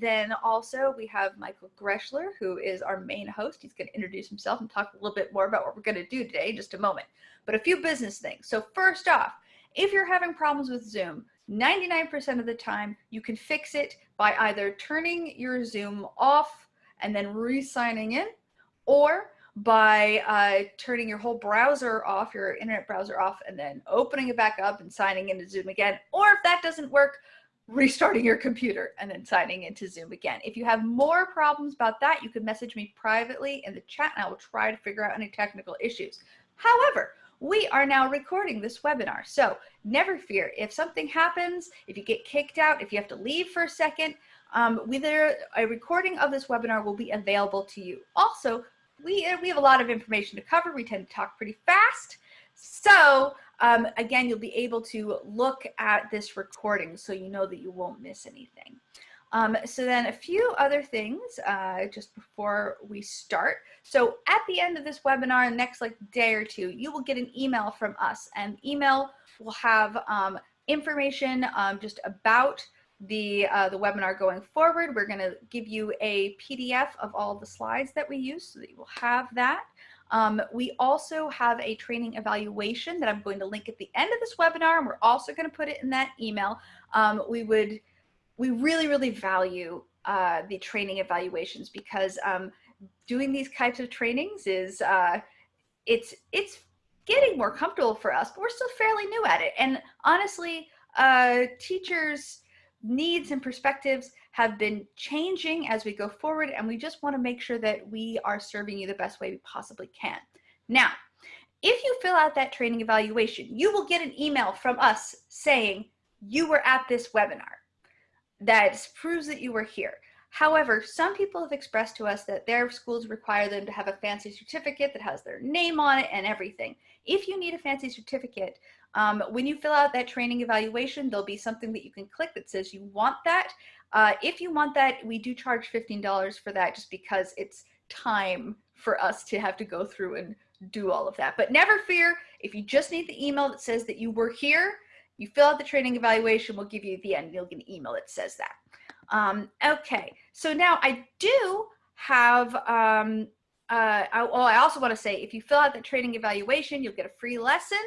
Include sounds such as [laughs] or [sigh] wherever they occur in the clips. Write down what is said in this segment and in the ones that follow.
then also we have Michael Greschler, who is our main host. He's going to introduce himself and talk a little bit more about what we're going to do today in just a moment. But a few business things. So first off, if you're having problems with Zoom, 99% of the time you can fix it by either turning your Zoom off and then re-signing in or by uh, turning your whole browser off, your internet browser off, and then opening it back up and signing into Zoom again. Or if that doesn't work, restarting your computer and then signing into Zoom again. If you have more problems about that, you can message me privately in the chat and I will try to figure out any technical issues. However, we are now recording this webinar. So never fear, if something happens, if you get kicked out, if you have to leave for a second, um, whether a recording of this webinar will be available to you. Also, we, we have a lot of information to cover. We tend to talk pretty fast. So um, again, you'll be able to look at this recording so you know that you won't miss anything. Um, so then a few other things uh, just before we start. So at the end of this webinar, next like day or two, you will get an email from us and the email will have um, information um, just about the, uh, the webinar going forward. We're gonna give you a PDF of all the slides that we use so that you will have that. Um, we also have a training evaluation that I'm going to link at the end of this webinar, and we're also going to put it in that email. Um, we would, we really, really value uh, the training evaluations because um, doing these types of trainings is, uh, it's, it's getting more comfortable for us, but we're still fairly new at it. And honestly, uh, teachers' needs and perspectives have been changing as we go forward and we just want to make sure that we are serving you the best way we possibly can. Now, if you fill out that training evaluation, you will get an email from us saying you were at this webinar. That proves that you were here. However, some people have expressed to us that their schools require them to have a fancy certificate that has their name on it and everything. If you need a fancy certificate, um, when you fill out that training evaluation, there'll be something that you can click that says you want that. Uh, if you want that, we do charge $15 for that just because it's time for us to have to go through and do all of that. But never fear, if you just need the email that says that you were here, you fill out the training evaluation, we'll give you the end, you'll get an email that says that. Um, okay, so now I do have, um, uh, I, well, I also want to say, if you fill out the training evaluation, you'll get a free lesson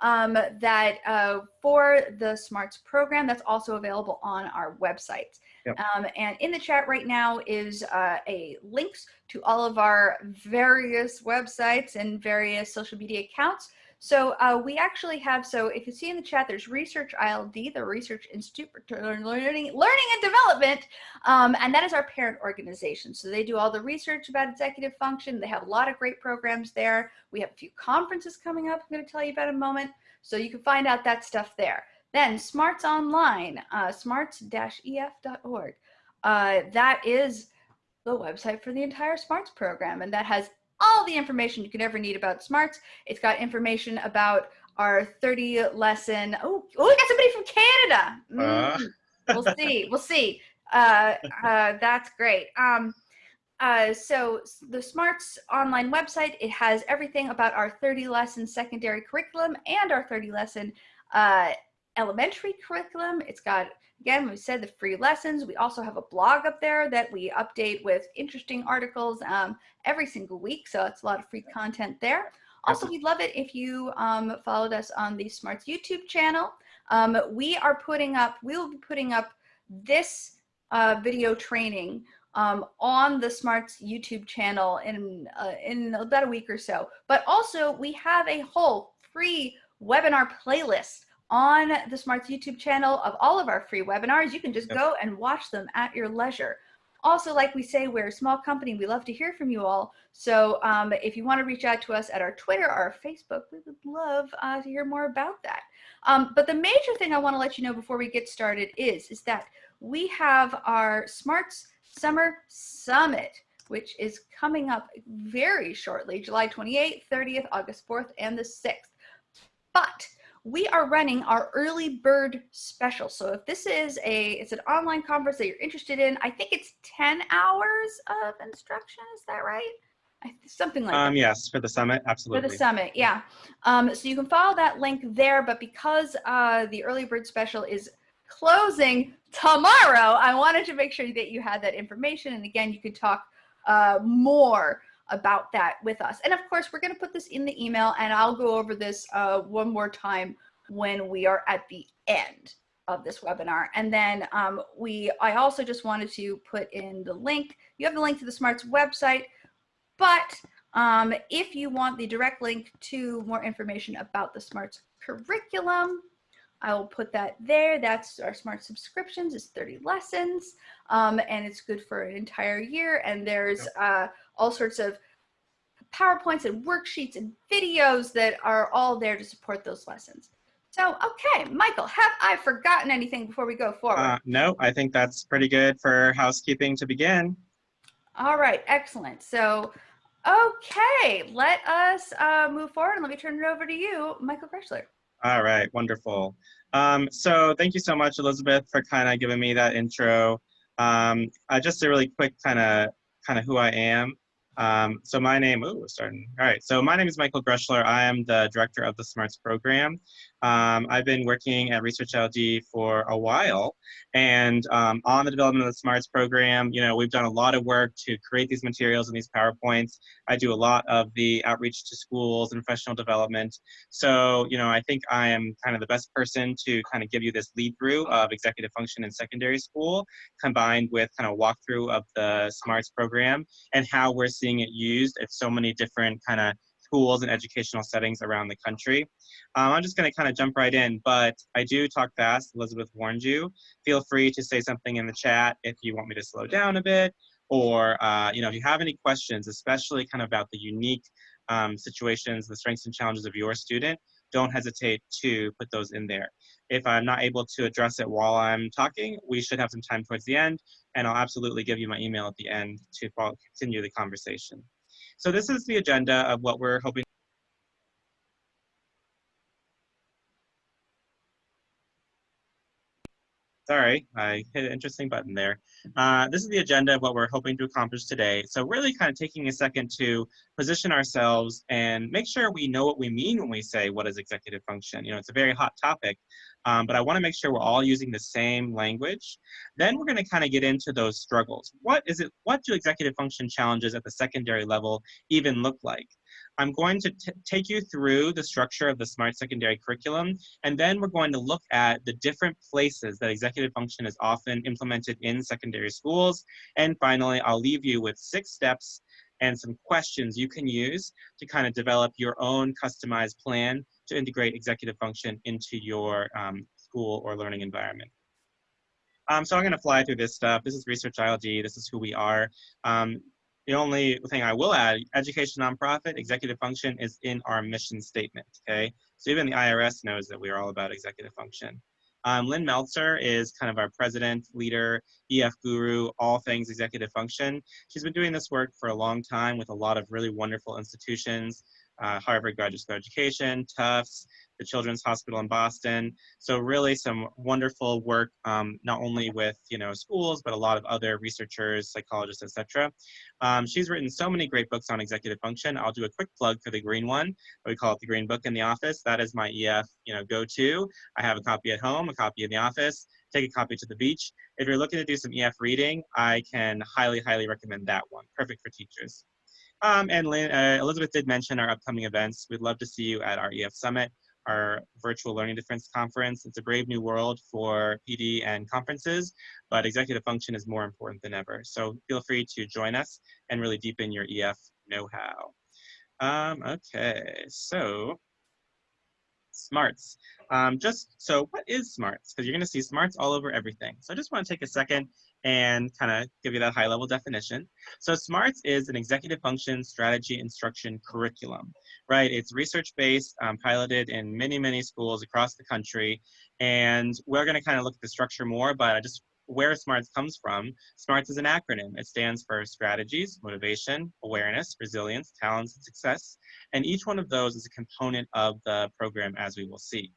um, that uh, for the SMARTS program that's also available on our website. Yep. Um, and in the chat right now is uh, a links to all of our various websites and various social media accounts. So uh, we actually have, so if you see in the chat, there's Research ILD, the Research Institute for Learning, Learning and Development, um, and that is our parent organization. So they do all the research about executive function. They have a lot of great programs there. We have a few conferences coming up I'm going to tell you about in a moment. So you can find out that stuff there. Then Smarts Online, uh, smarts-ef.org. Uh, that is the website for the entire Smarts program, and that has all the information you could ever need about smarts. It's got information about our 30 lesson. Oh, oh, we got somebody from Canada. Mm, uh. we'll see. We'll see. Uh, uh, that's great. Um, uh, so the Smarts online website, it has everything about our 30 lesson secondary curriculum and our 30 lesson uh, elementary curriculum. It's got Again, we said the free lessons. We also have a blog up there that we update with interesting articles um, every single week. So it's a lot of free content there. Also, we'd love it if you um, followed us on the Smarts YouTube channel. Um, we are putting up, we will be putting up this uh, video training um, on the Smarts YouTube channel in, uh, in about a week or so. But also, we have a whole free webinar playlist on the Smarts YouTube channel of all of our free webinars. You can just go and watch them at your leisure. Also, like we say, we're a small company. We love to hear from you all. So um, if you want to reach out to us at our Twitter or our Facebook, we would love uh, to hear more about that. Um, but the major thing I want to let you know before we get started is, is that we have our Smarts Summer Summit, which is coming up very shortly, July 28th, 30th, August 4th, and the 6th. But we are running our early bird special. So if this is a, it's an online conference that you're interested in, I think it's 10 hours of instruction. Is that right? I, something like um, that. Yes, for the summit, absolutely. For the summit, yeah. Um, so you can follow that link there, but because uh, the early bird special is closing tomorrow, I wanted to make sure that you had that information. And again, you could talk uh, more about that with us. And of course, we're going to put this in the email and I'll go over this uh, one more time when we are at the end of this webinar. And then um, we, I also just wanted to put in the link. You have the link to the SMARTS website, but um, if you want the direct link to more information about the SMARTS curriculum, I will put that there. That's our smart subscriptions. It's 30 lessons um, and it's good for an entire year. And there's uh, all sorts of PowerPoints and worksheets and videos that are all there to support those lessons. So, okay, Michael, have I forgotten anything before we go forward? Uh, no, I think that's pretty good for housekeeping to begin. All right, excellent. So, okay, let us uh, move forward and let me turn it over to you, Michael Greshler. All right, wonderful. Um, so thank you so much, Elizabeth, for kind of giving me that intro. Um, uh, just a really quick kind of kind of who I am. Um, so my name, ooh, starting. All right, so my name is Michael Greshler. I am the director of the SMARTS program. Um, I've been working at Research ILD for a while, and um, on the development of the SMARTS program, you know, we've done a lot of work to create these materials and these PowerPoints. I do a lot of the outreach to schools and professional development. So, you know, I think I am kind of the best person to kind of give you this lead through of executive function in secondary school, combined with kind of walkthrough of the SMARTS program and how we're seeing it used at so many different kind of schools and educational settings around the country. Um, I'm just going to kind of jump right in, but I do talk fast. Elizabeth warned you. Feel free to say something in the chat if you want me to slow down a bit, or uh, you know, if you have any questions, especially kind of about the unique um, situations, the strengths and challenges of your student, don't hesitate to put those in there. If I'm not able to address it while I'm talking, we should have some time towards the end, and I'll absolutely give you my email at the end to continue the conversation. So this is the agenda of what we're hoping Sorry, I hit an interesting button there. Uh, this is the agenda of what we're hoping to accomplish today. So really kind of taking a second to position ourselves and make sure we know what we mean when we say what is executive function. You know, it's a very hot topic, um, but I wanna make sure we're all using the same language. Then we're gonna kind of get into those struggles. What is it, what do executive function challenges at the secondary level even look like? I'm going to take you through the structure of the Smart Secondary Curriculum, and then we're going to look at the different places that executive function is often implemented in secondary schools. And finally, I'll leave you with six steps and some questions you can use to kind of develop your own customized plan to integrate executive function into your um, school or learning environment. Um, so I'm going to fly through this stuff. This is Research ILD. This is who we are. Um, the only thing I will add, education nonprofit, executive function is in our mission statement, okay? So even the IRS knows that we are all about executive function. Um, Lynn Meltzer is kind of our president, leader, EF guru, all things executive function. She's been doing this work for a long time with a lot of really wonderful institutions, uh, Harvard Graduate School Education, Tufts, the Children's Hospital in Boston. So really some wonderful work, um, not only with you know schools, but a lot of other researchers, psychologists, etc. Um, she's written so many great books on executive function. I'll do a quick plug for the green one. We call it the green book in the office. That is my EF you know go-to. I have a copy at home, a copy in the office. Take a copy to the beach. If you're looking to do some EF reading, I can highly, highly recommend that one. Perfect for teachers. Um, and Lynn, uh, Elizabeth did mention our upcoming events. We'd love to see you at our EF Summit our virtual learning difference conference. It's a brave new world for PD and conferences, but executive function is more important than ever. So feel free to join us and really deepen your EF know-how. Um, okay, so smarts. Um, just so what is smarts? Because you're going to see smarts all over everything. So I just want to take a second and kind of give you that high level definition. So SMARTS is an executive function strategy instruction curriculum, right? It's research based, um, piloted in many, many schools across the country. And we're going to kind of look at the structure more, but I just where SMARTS comes from. SMARTS is an acronym. It stands for strategies, motivation, awareness, resilience, talents, and success. And each one of those is a component of the program as we will see.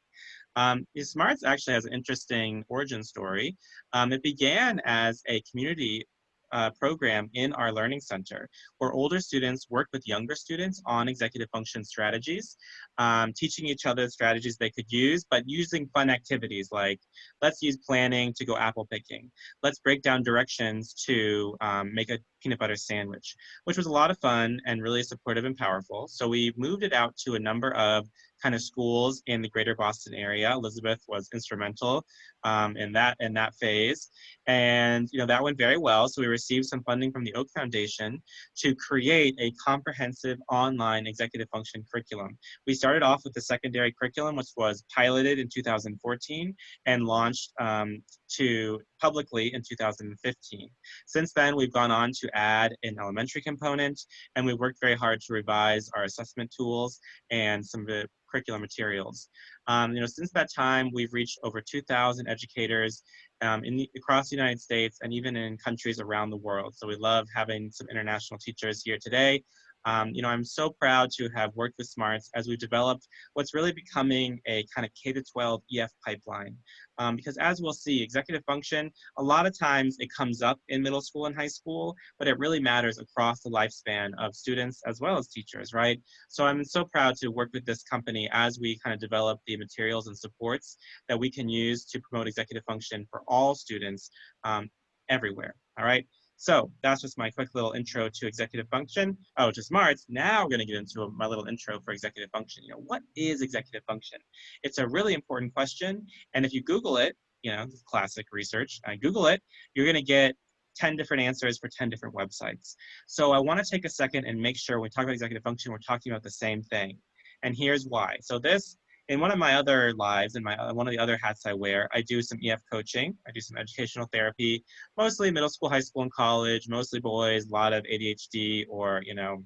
Um, SMARTS actually has an interesting origin story. Um, it began as a community uh, program in our learning center where older students work with younger students on executive function strategies. Um, teaching each other strategies they could use, but using fun activities like let's use planning to go apple picking. Let's break down directions to um, make a peanut butter sandwich, which was a lot of fun and really supportive and powerful. So we moved it out to a number of kind of schools in the greater Boston area. Elizabeth was instrumental um, in that in that phase, and you know that went very well. So we received some funding from the Oak Foundation to create a comprehensive online executive function curriculum. We started off with the secondary curriculum, which was piloted in 2014 and launched um, to publicly in 2015. Since then, we've gone on to add an elementary component, and we've worked very hard to revise our assessment tools and some of the curriculum materials. Um, you know, since that time, we've reached over 2,000 educators um, in the, across the United States and even in countries around the world. So we love having some international teachers here today. Um, you know, I'm so proud to have worked with SMARTS as we've developed what's really becoming a kind of K-12 EF pipeline. Um, because as we'll see, executive function, a lot of times it comes up in middle school and high school, but it really matters across the lifespan of students as well as teachers, right? So I'm so proud to work with this company as we kind of develop the materials and supports that we can use to promote executive function for all students um, everywhere, all right? So that's just my quick little intro to executive function. Oh, to SMARTS. Now we're going to get into my little intro for executive function. You know, what is executive function? It's a really important question. And if you Google it, you know, classic research, I Google it, you're going to get 10 different answers for 10 different websites. So I want to take a second and make sure when we talk about executive function, we're talking about the same thing. And here's why. So this in one of my other lives, in my uh, one of the other hats I wear, I do some EF coaching. I do some educational therapy, mostly middle school, high school, and college. Mostly boys, a lot of ADHD or you know,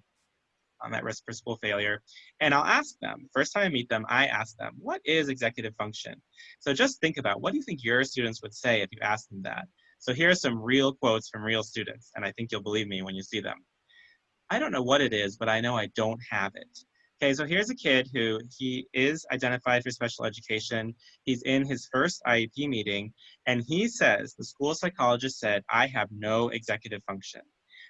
I'm at risk for school failure. And I'll ask them. First time I meet them, I ask them, "What is executive function?" So just think about what do you think your students would say if you asked them that. So here are some real quotes from real students, and I think you'll believe me when you see them. I don't know what it is, but I know I don't have it. Okay, so here's a kid who he is identified for special education. He's in his first IEP meeting, and he says, the school psychologist said, I have no executive function.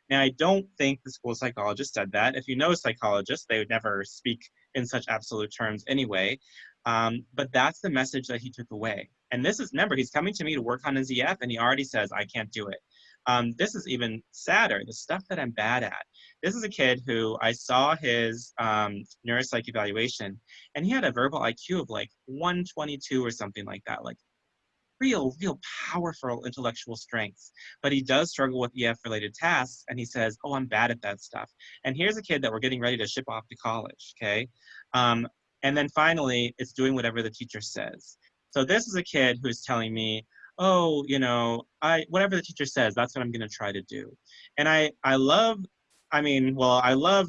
Now, I don't think the school psychologist said that. If you know psychologists, they would never speak in such absolute terms anyway. Um, but that's the message that he took away. And this is, remember, he's coming to me to work on his EF, and he already says, I can't do it. Um, this is even sadder, the stuff that I'm bad at. This is a kid who I saw his um, neuropsych evaluation, and he had a verbal IQ of like 122 or something like that, like real, real powerful intellectual strengths. But he does struggle with EF related tasks, and he says, Oh, I'm bad at that stuff. And here's a kid that we're getting ready to ship off to college, okay? Um, and then finally, it's doing whatever the teacher says. So this is a kid who's telling me, oh, you know, I whatever the teacher says, that's what I'm going to try to do. And I I love, I mean, well, I love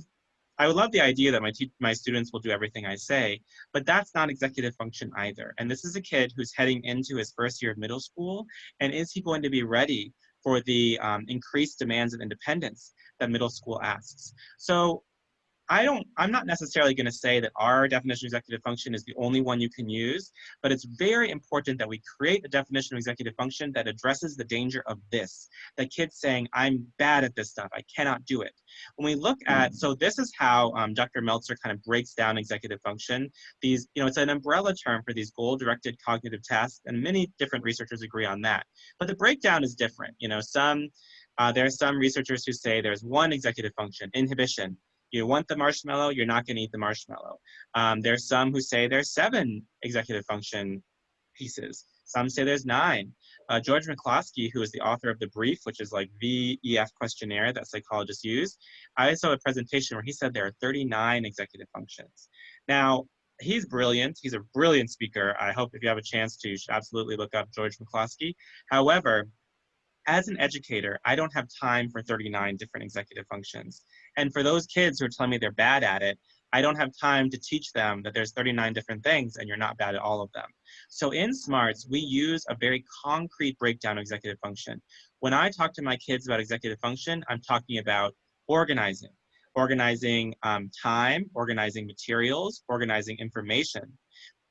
I would love the idea that my my students will do everything I say, but that's not executive function either. And this is a kid who's heading into his first year of middle school, and is he going to be ready for the um, increased demands of independence that middle school asks? So I don't, I'm not necessarily going to say that our definition of executive function is the only one you can use, but it's very important that we create a definition of executive function that addresses the danger of this, that kids saying, I'm bad at this stuff, I cannot do it. When we look at, so this is how um, Dr. Meltzer kind of breaks down executive function. These, you know, it's an umbrella term for these goal-directed cognitive tasks, and many different researchers agree on that. But the breakdown is different. You know, some, uh, there are some researchers who say there's one executive function, inhibition, you want the marshmallow, you're not going to eat the marshmallow. Um, there's some who say there's seven executive function pieces. Some say there's nine. Uh, George McCloskey, who is the author of the brief, which is like the EF questionnaire that psychologists use, I saw a presentation where he said there are 39 executive functions. Now, he's brilliant. He's a brilliant speaker. I hope if you have a chance to, you should absolutely look up George McCloskey. However, as an educator, I don't have time for 39 different executive functions. And for those kids who are telling me they're bad at it, I don't have time to teach them that there's 39 different things and you're not bad at all of them. So in SMARTS, we use a very concrete breakdown of executive function. When I talk to my kids about executive function, I'm talking about organizing, organizing um, time, organizing materials, organizing information,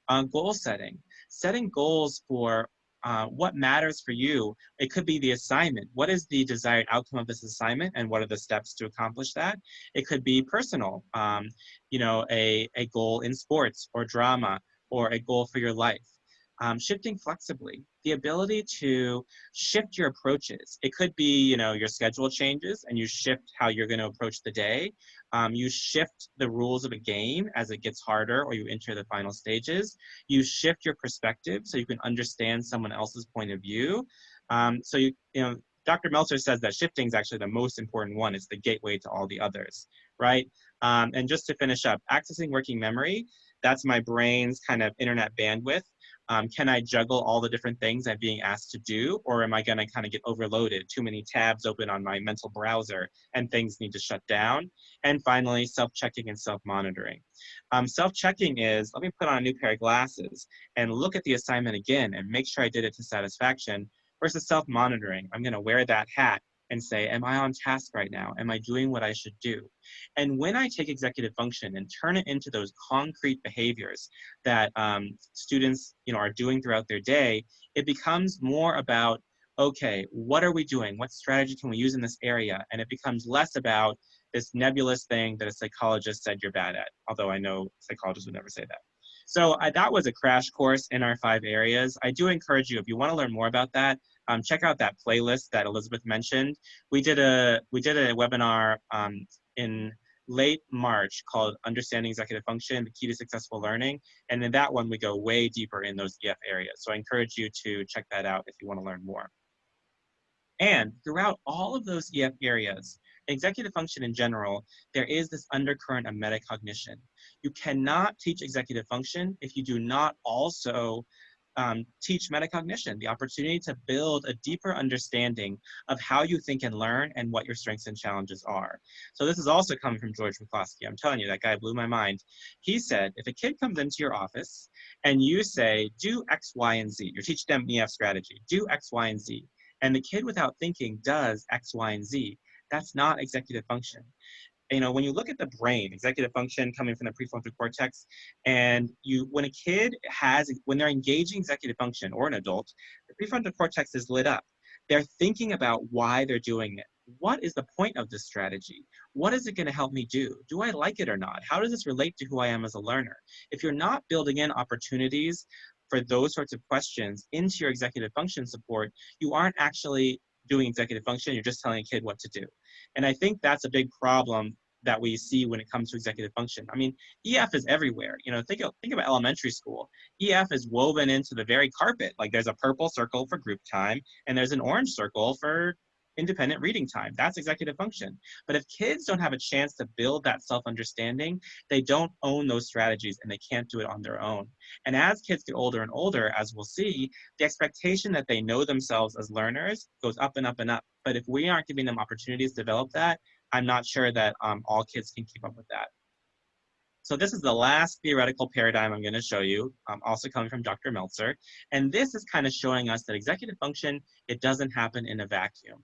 uh, goal setting, setting goals for uh, what matters for you. It could be the assignment. What is the desired outcome of this assignment and what are the steps to accomplish that? It could be personal, um, you know, a, a goal in sports or drama or a goal for your life. Um, shifting flexibly, the ability to shift your approaches. It could be, you know, your schedule changes and you shift how you're going to approach the day. Um, you shift the rules of a game as it gets harder or you enter the final stages. You shift your perspective so you can understand someone else's point of view. Um, so you, you know, Dr. Meltzer says that shifting is actually the most important one. It's the gateway to all the others, right? Um, and just to finish up, accessing working memory, that's my brain's kind of internet bandwidth. Um, can I juggle all the different things I'm being asked to do, or am I going to kind of get overloaded? Too many tabs open on my mental browser, and things need to shut down. And finally, self-checking and self-monitoring. Um, self-checking is, let me put on a new pair of glasses and look at the assignment again and make sure I did it to satisfaction, versus self-monitoring. I'm going to wear that hat and say, am I on task right now? Am I doing what I should do? And when I take executive function and turn it into those concrete behaviors that um, students you know, are doing throughout their day, it becomes more about, okay, what are we doing? What strategy can we use in this area? And it becomes less about this nebulous thing that a psychologist said you're bad at, although I know psychologists would never say that. So I, that was a crash course in our five areas. I do encourage you, if you want to learn more about that, um, check out that playlist that Elizabeth mentioned. We did a we did a webinar um, in late March called Understanding Executive Function, the Key to Successful Learning. And in that one, we go way deeper in those EF areas. So I encourage you to check that out if you want to learn more. And throughout all of those EF areas, executive function in general, there is this undercurrent of metacognition. You cannot teach executive function if you do not also um, teach metacognition, the opportunity to build a deeper understanding of how you think and learn and what your strengths and challenges are. So this is also coming from George McCloskey. I'm telling you, that guy blew my mind. He said, if a kid comes into your office and you say, do X, Y, and Z, you're teaching them EF strategy, do X, Y, and Z, and the kid without thinking does X, Y, and Z, that's not executive function you know, when you look at the brain, executive function coming from the prefrontal cortex, and you, when a kid has, when they're engaging executive function or an adult, the prefrontal cortex is lit up. They're thinking about why they're doing it. What is the point of this strategy? What is it going to help me do? Do I like it or not? How does this relate to who I am as a learner? If you're not building in opportunities for those sorts of questions into your executive function support, you aren't actually doing executive function, you're just telling a kid what to do. And I think that's a big problem that we see when it comes to executive function. I mean, EF is everywhere. You know, think of, think about elementary school. EF is woven into the very carpet. Like there's a purple circle for group time, and there's an orange circle for independent reading time. That's executive function. But if kids don't have a chance to build that self-understanding, they don't own those strategies and they can't do it on their own. And as kids get older and older, as we'll see, the expectation that they know themselves as learners goes up and up and up. But if we aren't giving them opportunities to develop that, I'm not sure that um, all kids can keep up with that. So this is the last theoretical paradigm I'm going to show you, um, also coming from Dr. Meltzer. And this is kind of showing us that executive function, it doesn't happen in a vacuum.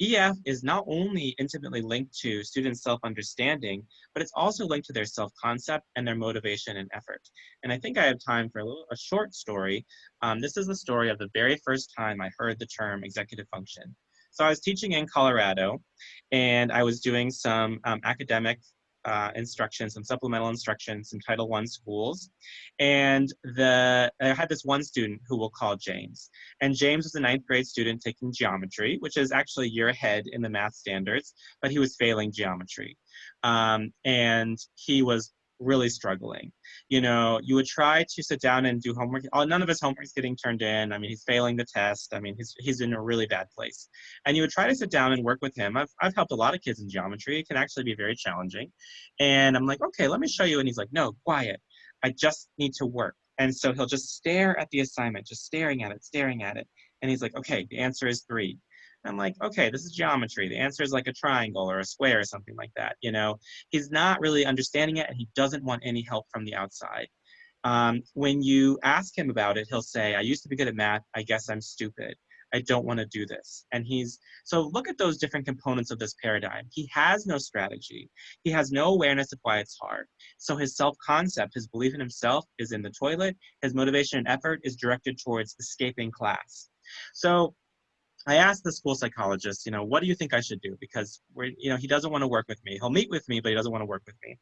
EF is not only intimately linked to students' self-understanding, but it's also linked to their self-concept and their motivation and effort. And I think I have time for a, little, a short story. Um, this is the story of the very first time I heard the term executive function. So I was teaching in Colorado, and I was doing some um, academic uh, instruction, some supplemental instruction, some Title I schools. And the I had this one student who we'll call James. And James was a ninth grade student taking geometry, which is actually a year ahead in the math standards, but he was failing geometry. Um, and he was really struggling. You know, you would try to sit down and do homework. Oh, none of his homework is getting turned in. I mean, he's failing the test. I mean, he's, he's in a really bad place. And you would try to sit down and work with him. I've, I've helped a lot of kids in geometry. It can actually be very challenging. And I'm like, okay, let me show you. And he's like, no, quiet. I just need to work. And so he'll just stare at the assignment, just staring at it, staring at it. And he's like, okay, the answer is three. I'm like, okay, this is geometry. The answer is like a triangle or a square or something like that. You know, he's not really understanding it and he doesn't want any help from the outside. Um, when you ask him about it, he'll say, I used to be good at math. I guess I'm stupid. I don't want to do this. And he's, so look at those different components of this paradigm. He has no strategy. He has no awareness of why it's hard. So his self-concept, his belief in himself is in the toilet. His motivation and effort is directed towards escaping class. So I asked the school psychologist, you know, what do you think I should do? Because we're, you know, he doesn't want to work with me. He'll meet with me, but he doesn't want to work with me.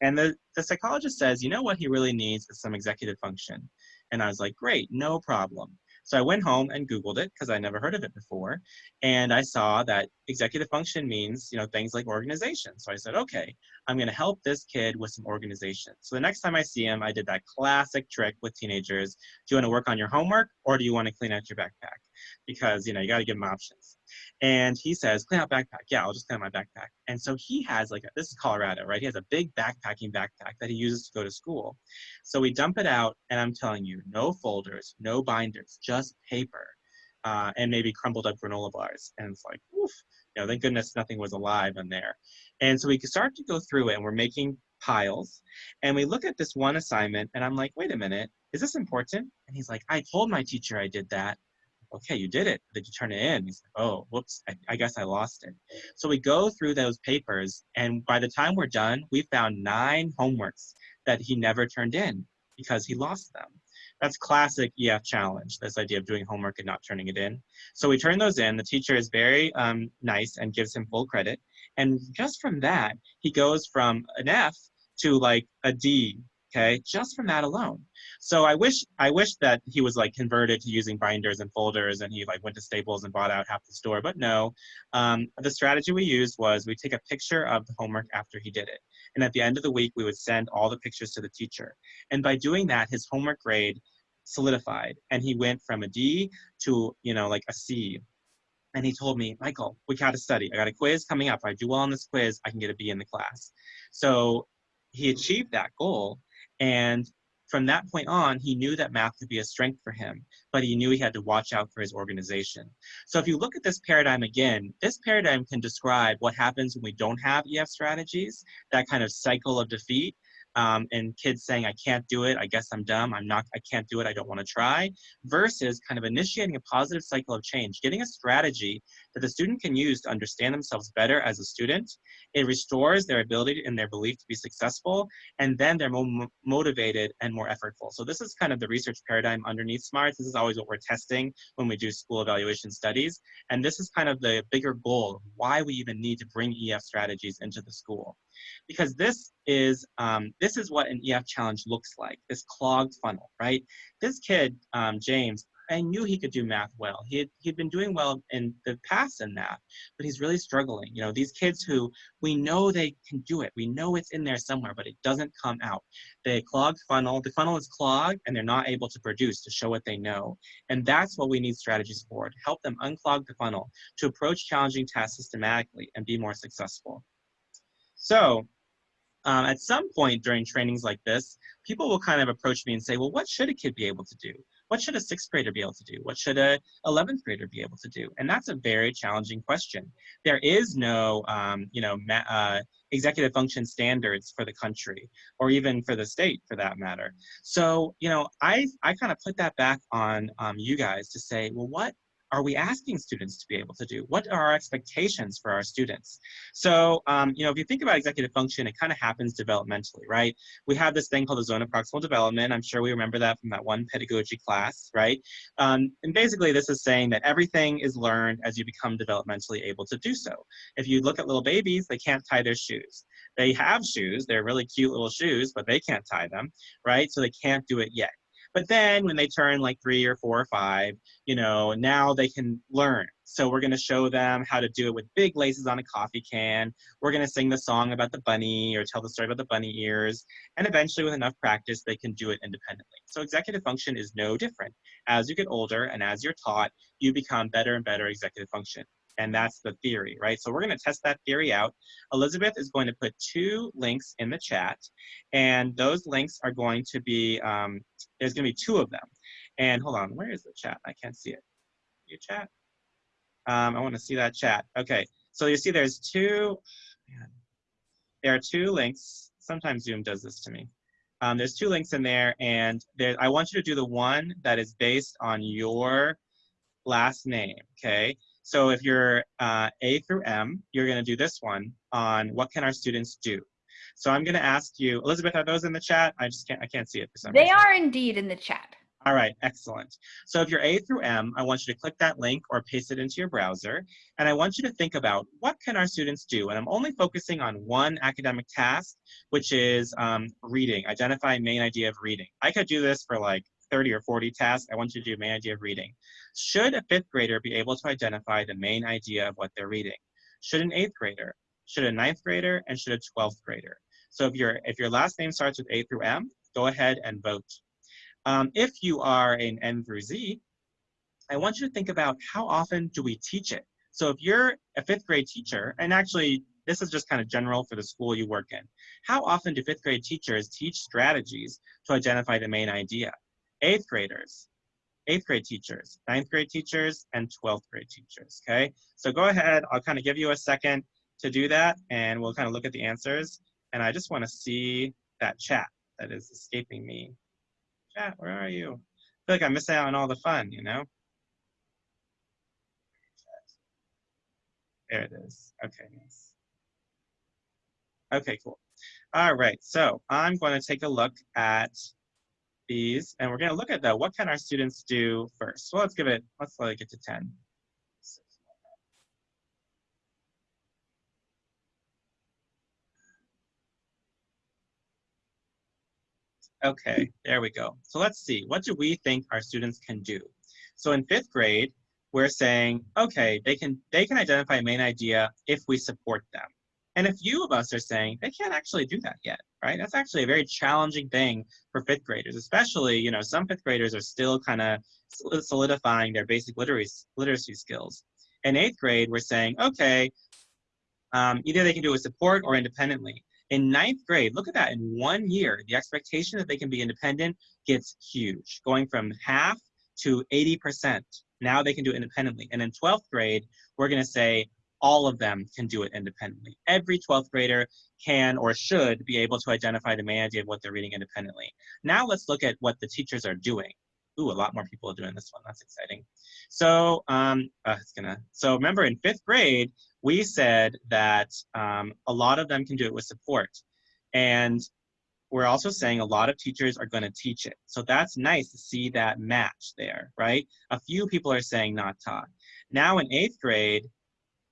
And the, the psychologist says, you know what he really needs is some executive function. And I was like, great, no problem. So I went home and Googled it because I never heard of it before. And I saw that executive function means, you know, things like organization. So I said, okay, I'm going to help this kid with some organization. So the next time I see him, I did that classic trick with teenagers. Do you want to work on your homework or do you want to clean out your backpack? Because, you know, you got to give them options. And he says, clean out backpack. Yeah, I'll just clean out my backpack. And so he has like, a, this is Colorado, right? He has a big backpacking backpack that he uses to go to school. So we dump it out and I'm telling you, no folders, no binders, just paper. Uh, and maybe crumbled up granola bars. And it's like, oof, you know, thank goodness nothing was alive in there. And so we start to go through it and we're making piles and we look at this one assignment and I'm like, wait a minute, is this important? And he's like, I told my teacher I did that okay, you did it. Did you turn it in? He's like, oh, whoops, I, I, guess I lost it. So we go through those papers, and by the time we're done, we found nine homeworks that he never turned in because he lost them. That's classic EF challenge, this idea of doing homework and not turning it in. So we turn those in. The teacher is very um, nice and gives him full credit. And just from that, he goes from an F to like a D okay, just from that alone. So I wish I wish that he was like converted to using binders and folders and he like went to Staples and bought out half the store, but no. Um, the strategy we used was we take a picture of the homework after he did it. And at the end of the week, we would send all the pictures to the teacher. And by doing that, his homework grade solidified and he went from a D to, you know, like a C and he told me, Michael, we got to study. I got a quiz coming up. If I do well on this quiz, I can get a B in the class. So he achieved that goal and from that point on, he knew that math could be a strength for him, but he knew he had to watch out for his organization. So if you look at this paradigm again, this paradigm can describe what happens when we don't have EF strategies, that kind of cycle of defeat, um, and kids saying, I can't do it, I guess I'm dumb, I'm not, I can't do it, I don't want to try, versus kind of initiating a positive cycle of change, getting a strategy that the student can use to understand themselves better as a student. It restores their ability and their belief to be successful, and then they're more motivated and more effortful. So this is kind of the research paradigm underneath SMARTS. This is always what we're testing when we do school evaluation studies. And this is kind of the bigger goal, why we even need to bring EF strategies into the school because this is um, this is what an EF challenge looks like, this clogged funnel, right? This kid, um, James, I knew he could do math well. He had, he'd been doing well in the past in math, but he's really struggling. You know, these kids who we know they can do it. We know it's in there somewhere, but it doesn't come out. The clogged funnel, the funnel is clogged and they're not able to produce to show what they know. And that's what we need strategies for, to help them unclog the funnel, to approach challenging tasks systematically and be more successful. So um, at some point during trainings like this, people will kind of approach me and say, well, what should a kid be able to do? What should a sixth grader be able to do? What should a 11th grader be able to do? And that's a very challenging question. There is no, um, you know, uh, executive function standards for the country or even for the state for that matter. So, you know, I, I kind of put that back on um, you guys to say, well, what are we asking students to be able to do? What are our expectations for our students? So, um, you know, if you think about executive function, it kind of happens developmentally, right? We have this thing called the zone of proximal development. I'm sure we remember that from that one pedagogy class, right? Um, and basically this is saying that everything is learned as you become developmentally able to do so. If you look at little babies, they can't tie their shoes. They have shoes, they're really cute little shoes, but they can't tie them, right? So they can't do it yet. But then when they turn like three or four or five, you know, now they can learn. So we're going to show them how to do it with big laces on a coffee can. We're going to sing the song about the bunny or tell the story about the bunny ears. And eventually with enough practice, they can do it independently. So executive function is no different. As you get older and as you're taught, you become better and better executive function and that's the theory, right? So we're going to test that theory out. Elizabeth is going to put two links in the chat, and those links are going to be, um, there's going to be two of them. And hold on, where is the chat? I can't see it. Your chat? Um, I want to see that chat. Okay, so you see there's two, man, there are two links. Sometimes Zoom does this to me. Um, there's two links in there, and there, I want you to do the one that is based on your last name, okay? So if you're uh, A through M, you're going to do this one on what can our students do. So I'm going to ask you, Elizabeth, are those in the chat? I just can't, I can't see it for some They reason. are indeed in the chat. All right, excellent. So if you're A through M, I want you to click that link or paste it into your browser. And I want you to think about what can our students do? And I'm only focusing on one academic task, which is um, reading, identify main idea of reading. I could do this for like 30 or 40 tasks. I want you to do main idea of reading. Should a fifth grader be able to identify the main idea of what they're reading? Should an eighth grader? Should a ninth grader? And should a 12th grader? So if, your if your last name starts with A through M, go ahead and vote. Um, if you are an N through Z, I want you to think about how often do we teach it? So if you're a fifth grade teacher, and actually this is just kind of general for the school you work in, how often do fifth grade teachers teach strategies to identify the main idea? Eighth graders, eighth grade teachers, ninth grade teachers, and 12th grade teachers, okay? So go ahead, I'll kind of give you a second to do that, and we'll kind of look at the answers. And I just want to see that chat that is escaping me chat, where are you? I feel like I'm missing out on all the fun, you know? There it is. Okay, nice. Okay, cool. All right, so I'm going to take a look at these, and we're going to look at that. what can our students do first. So let's give it, let's let it get to 10. Okay, there we go. So let's see, what do we think our students can do? So in fifth grade, we're saying, okay, they can, they can identify main idea if we support them. And a few of us are saying they can't actually do that yet, right? That's actually a very challenging thing for fifth graders, especially, you know, some fifth graders are still kind of solidifying their basic literacy, literacy skills. In eighth grade, we're saying, okay, um, either they can do it with support or independently. In ninth grade, look at that, in one year, the expectation that they can be independent gets huge, going from half to 80%. Now they can do it independently. And in 12th grade, we're gonna say all of them can do it independently. Every 12th grader can or should be able to identify the main idea of what they're reading independently. Now let's look at what the teachers are doing. Ooh, a lot more people are doing this one. That's exciting. So um, uh, it's gonna. So remember, in fifth grade, we said that um, a lot of them can do it with support, and we're also saying a lot of teachers are going to teach it. So that's nice to see that match there, right? A few people are saying not taught. Now in eighth grade,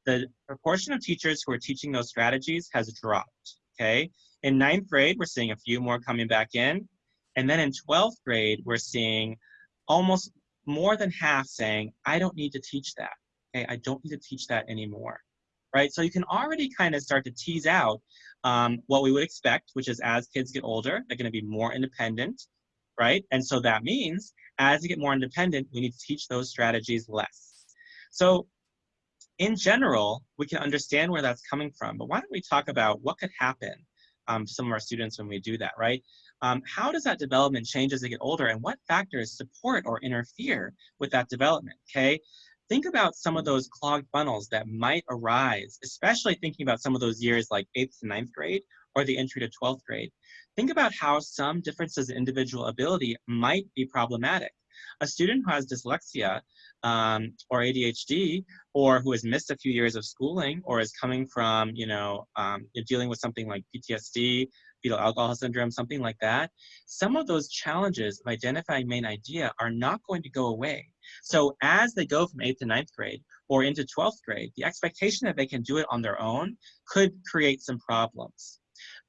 the proportion of teachers who are teaching those strategies has dropped, okay? In ninth grade, we're seeing a few more coming back in. And then in 12th grade, we're seeing almost more than half saying, I don't need to teach that. Okay, I don't need to teach that anymore. Right? So you can already kind of start to tease out um, what we would expect, which is as kids get older, they're going to be more independent, right? And so that means as you get more independent, we need to teach those strategies less. So in general, we can understand where that's coming from, but why don't we talk about what could happen um, to some of our students when we do that, right? Um, how does that development change as they get older and what factors support or interfere with that development, okay? Think about some of those clogged funnels that might arise, especially thinking about some of those years like 8th to ninth grade or the entry to 12th grade. Think about how some differences in individual ability might be problematic. A student who has dyslexia um, or ADHD or who has missed a few years of schooling or is coming from, you know, um, dealing with something like PTSD, fetal alcohol syndrome, something like that, some of those challenges of identifying main idea are not going to go away. So as they go from 8th to ninth grade or into 12th grade, the expectation that they can do it on their own could create some problems.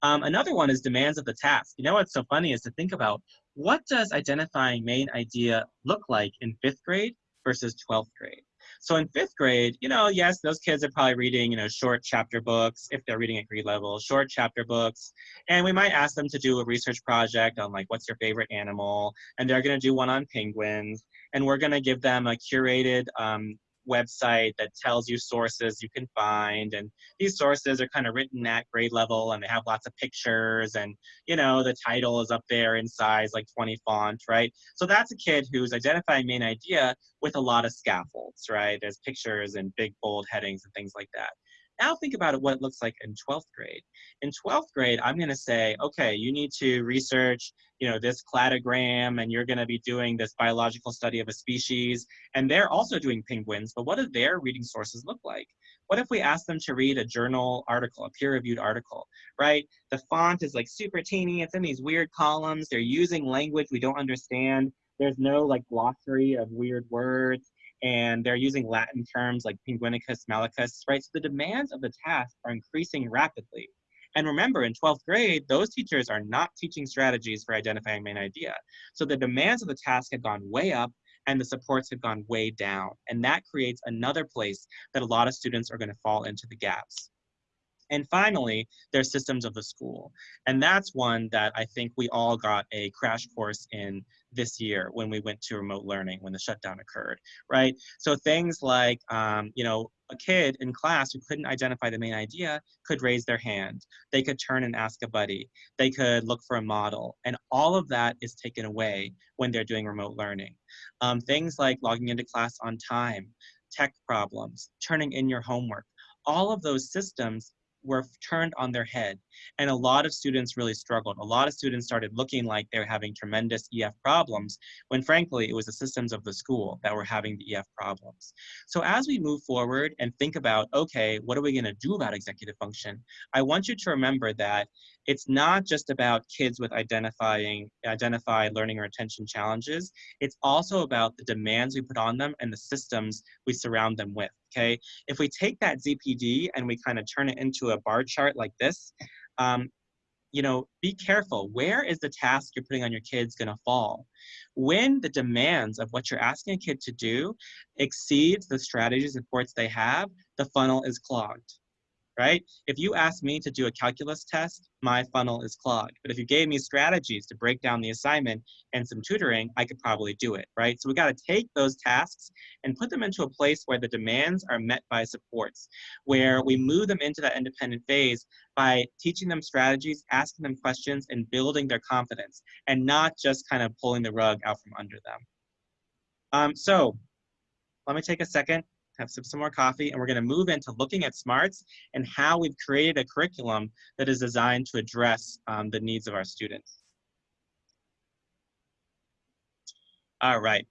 Um, another one is demands of the task. You know what's so funny is to think about what does identifying main idea look like in fifth grade versus 12th grade? So in fifth grade, you know, yes, those kids are probably reading, you know, short chapter books if they're reading at grade level, short chapter books. And we might ask them to do a research project on like, what's your favorite animal? And they're going to do one on penguins. And we're going to give them a curated um, website that tells you sources you can find and these sources are kind of written at grade level and they have lots of pictures and you know the title is up there in size like 20 font right? So that's a kid who's identifying main idea with a lot of scaffolds right? There's pictures and big bold headings and things like that now think about it, what it looks like in 12th grade. In 12th grade, I'm gonna say, okay, you need to research you know, this cladogram and you're gonna be doing this biological study of a species. And they're also doing penguins, but what do their reading sources look like? What if we ask them to read a journal article, a peer-reviewed article, right? The font is like super teeny, it's in these weird columns, they're using language we don't understand. There's no like glossary of weird words and they're using Latin terms like pinguinicus malicus, right? So the demands of the task are increasing rapidly. And remember, in 12th grade, those teachers are not teaching strategies for identifying main idea. So the demands of the task have gone way up and the supports have gone way down. And that creates another place that a lot of students are gonna fall into the gaps. And finally, there's systems of the school. And that's one that I think we all got a crash course in this year when we went to remote learning, when the shutdown occurred, right? So things like, um, you know, a kid in class who couldn't identify the main idea could raise their hand. They could turn and ask a buddy. They could look for a model. And all of that is taken away when they're doing remote learning. Um, things like logging into class on time, tech problems, turning in your homework, all of those systems were turned on their head. And a lot of students really struggled. A lot of students started looking like they were having tremendous EF problems, when frankly, it was the systems of the school that were having the EF problems. So as we move forward and think about, okay, what are we gonna do about executive function? I want you to remember that it's not just about kids with identifying identified learning or attention challenges. It's also about the demands we put on them and the systems we surround them with, okay? If we take that ZPD and we kind of turn it into a bar chart like this, um, you know, be careful. Where is the task you're putting on your kids gonna fall? When the demands of what you're asking a kid to do exceeds the strategy supports they have, the funnel is clogged right? If you ask me to do a calculus test, my funnel is clogged. But if you gave me strategies to break down the assignment and some tutoring, I could probably do it, right? So we got to take those tasks and put them into a place where the demands are met by supports, where we move them into that independent phase by teaching them strategies, asking them questions, and building their confidence, and not just kind of pulling the rug out from under them. Um, so let me take a second have some, some more coffee, and we're going to move into looking at smarts and how we've created a curriculum that is designed to address um, the needs of our students. All right.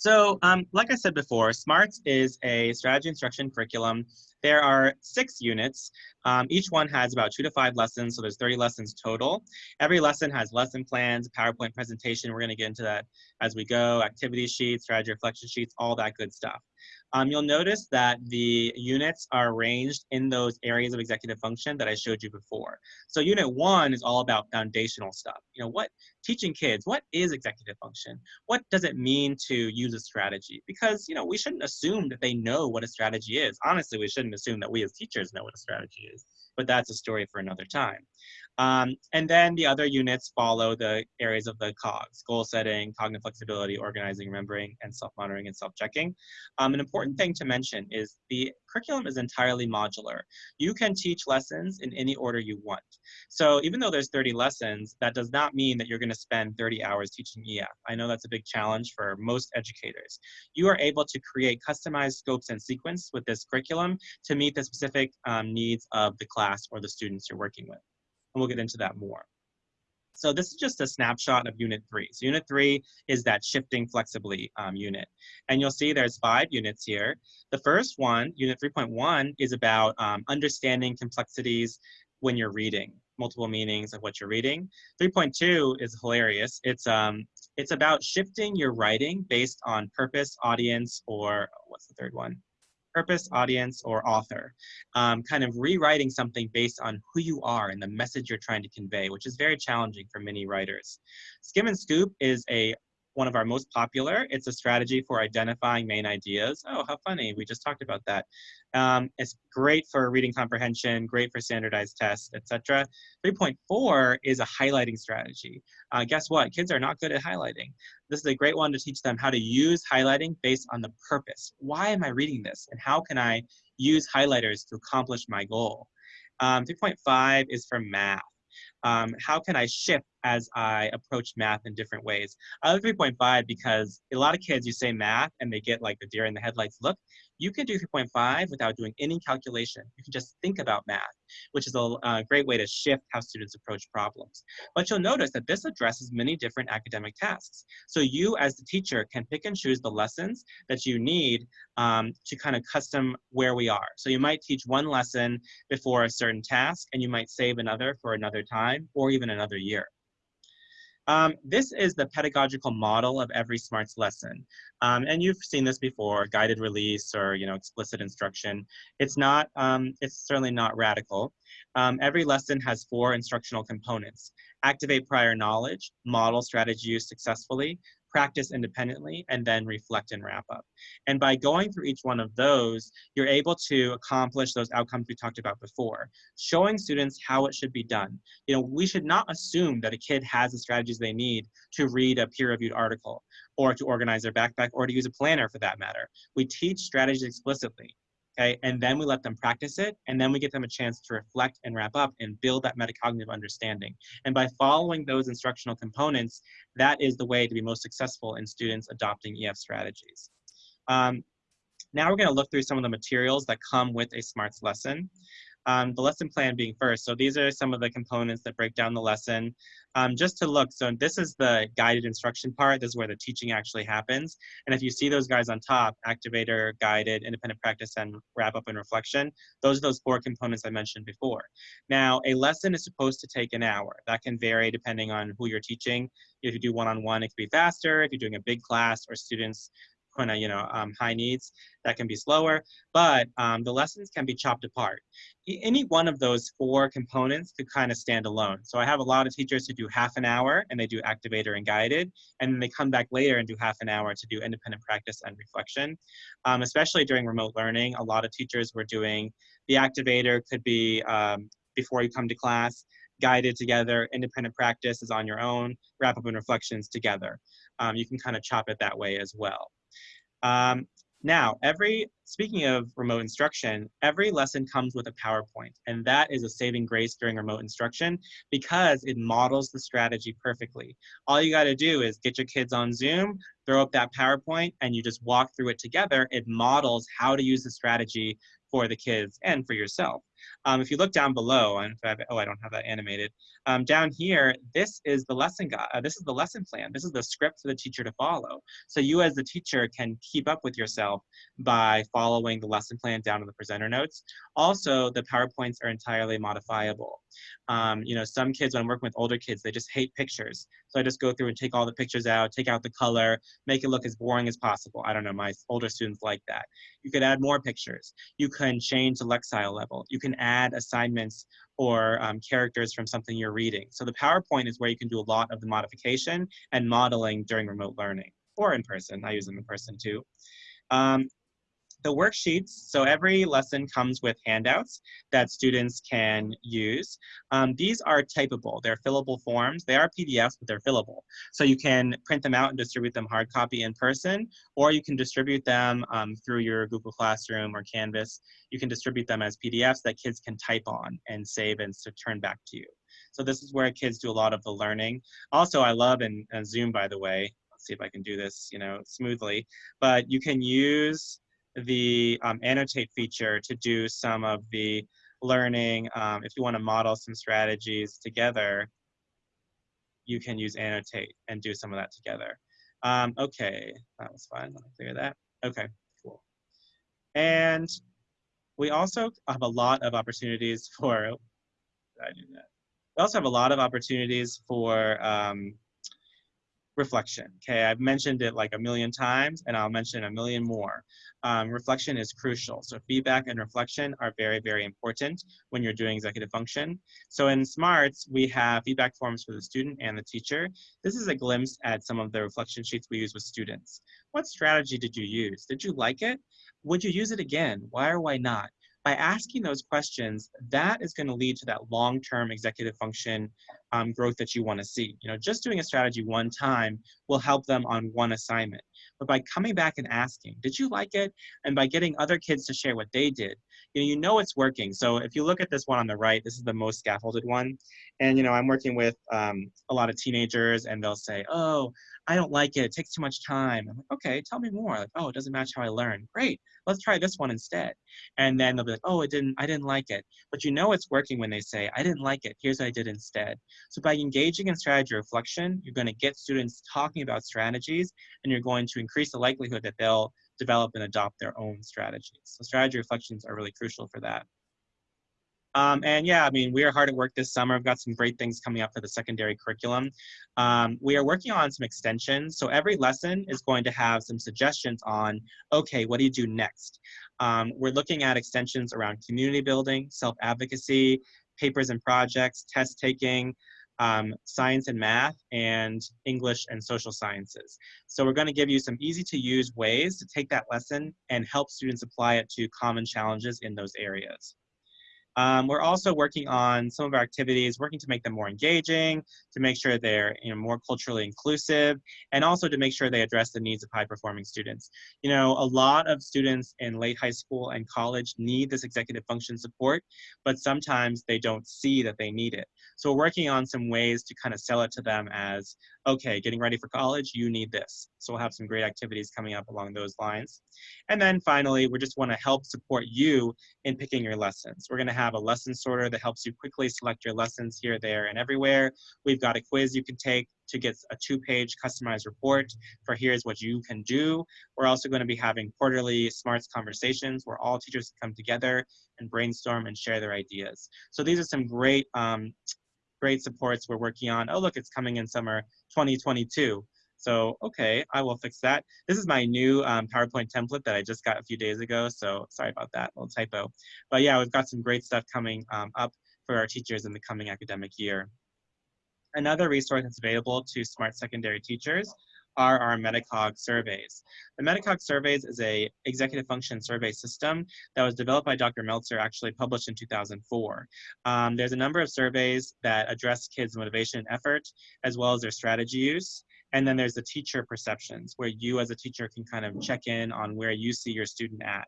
So um, like I said before, SMARTS is a strategy instruction curriculum. There are six units. Um, each one has about two to five lessons, so there's 30 lessons total. Every lesson has lesson plans, PowerPoint presentation. We're gonna get into that as we go, activity sheets, strategy reflection sheets, all that good stuff. Um, you'll notice that the units are arranged in those areas of executive function that I showed you before. So unit one is all about foundational stuff. You know, what teaching kids, what is executive function? What does it mean to use a strategy? Because, you know, we shouldn't assume that they know what a strategy is. Honestly, we shouldn't assume that we as teachers know what a strategy is, but that's a story for another time. Um, and then the other units follow the areas of the COGS, goal setting, cognitive flexibility, organizing, remembering, and self-monitoring and self-checking. Um, an important thing to mention is the curriculum is entirely modular. You can teach lessons in any order you want. So even though there's 30 lessons, that does not mean that you're gonna spend 30 hours teaching EF. I know that's a big challenge for most educators. You are able to create customized scopes and sequence with this curriculum to meet the specific um, needs of the class or the students you're working with and we'll get into that more. So this is just a snapshot of unit three. So unit three is that shifting flexibly um, unit. And you'll see there's five units here. The first one, unit 3.1, is about um, understanding complexities when you're reading, multiple meanings of what you're reading. 3.2 is hilarious. It's, um, it's about shifting your writing based on purpose, audience, or what's the third one? Purpose, audience, or author. Um, kind of rewriting something based on who you are and the message you're trying to convey, which is very challenging for many writers. Skim and Scoop is a one of our most popular. It's a strategy for identifying main ideas. Oh, how funny. We just talked about that. Um, it's great for reading comprehension, great for standardized tests, etc. 3.4 is a highlighting strategy. Uh, guess what? Kids are not good at highlighting. This is a great one to teach them how to use highlighting based on the purpose. Why am I reading this? And how can I use highlighters to accomplish my goal? Um, 3.5 is for math. Um, how can I shift as I approach math in different ways. I love 3.5 because a lot of kids, you say math and they get like the deer in the headlights look. You can do 3.5 without doing any calculation. You can just think about math, which is a, a great way to shift how students approach problems. But you'll notice that this addresses many different academic tasks. So you as the teacher can pick and choose the lessons that you need um, to kind of custom where we are. So you might teach one lesson before a certain task and you might save another for another time or even another year. Um, this is the pedagogical model of every SMARTS lesson. Um, and you've seen this before, guided release or, you know, explicit instruction. It's not, um, it's certainly not radical. Um, every lesson has four instructional components. Activate prior knowledge, model strategy use successfully, practice independently, and then reflect and wrap up. And by going through each one of those, you're able to accomplish those outcomes we talked about before, showing students how it should be done. You know, we should not assume that a kid has the strategies they need to read a peer-reviewed article or to organize their backpack or to use a planner for that matter. We teach strategies explicitly okay? And then we let them practice it, and then we give them a chance to reflect and wrap up and build that metacognitive understanding. And by following those instructional components, that is the way to be most successful in students adopting EF strategies. Um, now we're gonna look through some of the materials that come with a SMARTS lesson. Um, the lesson plan being first. So these are some of the components that break down the lesson. Um, just to look, so this is the guided instruction part. This is where the teaching actually happens. And if you see those guys on top, activator, guided, independent practice, and wrap up and reflection, those are those four components I mentioned before. Now, a lesson is supposed to take an hour. That can vary depending on who you're teaching. If you do one-on-one, -on -one, it could be faster. If you're doing a big class or students kind of, you know, um, high needs, that can be slower, but um, the lessons can be chopped apart. Any one of those four components could kind of stand alone. So I have a lot of teachers who do half an hour and they do activator and guided, and then they come back later and do half an hour to do independent practice and reflection. Um, especially during remote learning, a lot of teachers were doing the activator could be um, before you come to class, guided together, independent practice is on your own, wrap up and reflections together. Um, you can kind of chop it that way as well. Um, now, every, speaking of remote instruction, every lesson comes with a PowerPoint, and that is a saving grace during remote instruction because it models the strategy perfectly. All you gotta do is get your kids on Zoom, throw up that PowerPoint, and you just walk through it together. It models how to use the strategy for the kids and for yourself. Um, if you look down below, and I have, oh, I don't have that animated. Um, down here, this is the lesson guide. Uh, this is the lesson plan. This is the script for the teacher to follow. So you as the teacher can keep up with yourself by following the lesson plan down to the presenter notes. Also, the PowerPoints are entirely modifiable. Um, you know, some kids, when I'm working with older kids, they just hate pictures. So I just go through and take all the pictures out, take out the color, make it look as boring as possible. I don't know, my older students like that. You could add more pictures. You can change the Lexile level. You can add assignments or um, characters from something you're reading. So the PowerPoint is where you can do a lot of the modification and modeling during remote learning or in person. I use them in person too. Um, the worksheets, so every lesson comes with handouts that students can use. Um, these are typable, they're fillable forms. They are PDFs, but they're fillable. So you can print them out and distribute them hard copy in person, or you can distribute them um, through your Google Classroom or Canvas. You can distribute them as PDFs that kids can type on and save and turn back to you. So this is where kids do a lot of the learning. Also, I love, and Zoom, by the way, see if I can do this, you know, smoothly, but you can use the um, annotate feature to do some of the learning. Um, if you want to model some strategies together, you can use annotate and do some of that together. Um, okay, that was fine. Let me clear that. Okay, cool. And we also have a lot of opportunities [laughs] for, oh, I do that? We also have a lot of opportunities for um, reflection. Okay, I've mentioned it like a million times and I'll mention a million more. Um, reflection is crucial. So feedback and reflection are very, very important when you're doing executive function. So in SMARTS, we have feedback forms for the student and the teacher. This is a glimpse at some of the reflection sheets we use with students. What strategy did you use? Did you like it? Would you use it again? Why or why not? By asking those questions, that is going to lead to that long-term executive function um, growth that you want to see. You know, just doing a strategy one time will help them on one assignment. But by coming back and asking, did you like it? And by getting other kids to share what they did, you know, you know it's working. So if you look at this one on the right, this is the most scaffolded one. And, you know, I'm working with um, a lot of teenagers and they'll say, oh, I don't like it. It takes too much time. I'm like, okay, tell me more. Like, oh, it doesn't match how I learn. Great, let's try this one instead. And then they'll be like, oh, it didn't. I didn't like it. But you know it's working when they say, I didn't like it. Here's what I did instead. So by engaging in strategy reflection, you're going to get students talking about strategies, and you're going to increase the likelihood that they'll develop and adopt their own strategies. So strategy reflections are really crucial for that. Um, and yeah, I mean, we are hard at work this summer. We've got some great things coming up for the secondary curriculum. Um, we are working on some extensions. So every lesson is going to have some suggestions on, okay, what do you do next? Um, we're looking at extensions around community building, self-advocacy, papers and projects, test taking, um, science and math, and English and social sciences. So we're going to give you some easy to use ways to take that lesson and help students apply it to common challenges in those areas. Um, we're also working on some of our activities, working to make them more engaging, to make sure they're you know, more culturally inclusive, and also to make sure they address the needs of high-performing students. You know, a lot of students in late high school and college need this executive function support, but sometimes they don't see that they need it. So we're working on some ways to kind of sell it to them as, okay, getting ready for college, you need this. So we'll have some great activities coming up along those lines. And then finally, we just want to help support you in picking your lessons. We're going to have a lesson sorter that helps you quickly select your lessons here, there, and everywhere. We've got a quiz you can take to get a two-page customized report for here's what you can do. We're also going to be having quarterly SMARTS conversations where all teachers come together and brainstorm and share their ideas. So these are some great um, great supports we're working on. Oh, look, it's coming in summer 2022. So, okay, I will fix that. This is my new um, PowerPoint template that I just got a few days ago. So sorry about that little typo. But yeah, we've got some great stuff coming um, up for our teachers in the coming academic year. Another resource that's available to smart secondary teachers are our Metacog surveys. The Metacog surveys is a executive function survey system that was developed by Dr. Meltzer, actually published in 2004. Um, there's a number of surveys that address kids' motivation and effort, as well as their strategy use. And then there's the teacher perceptions, where you as a teacher can kind of check in on where you see your student at.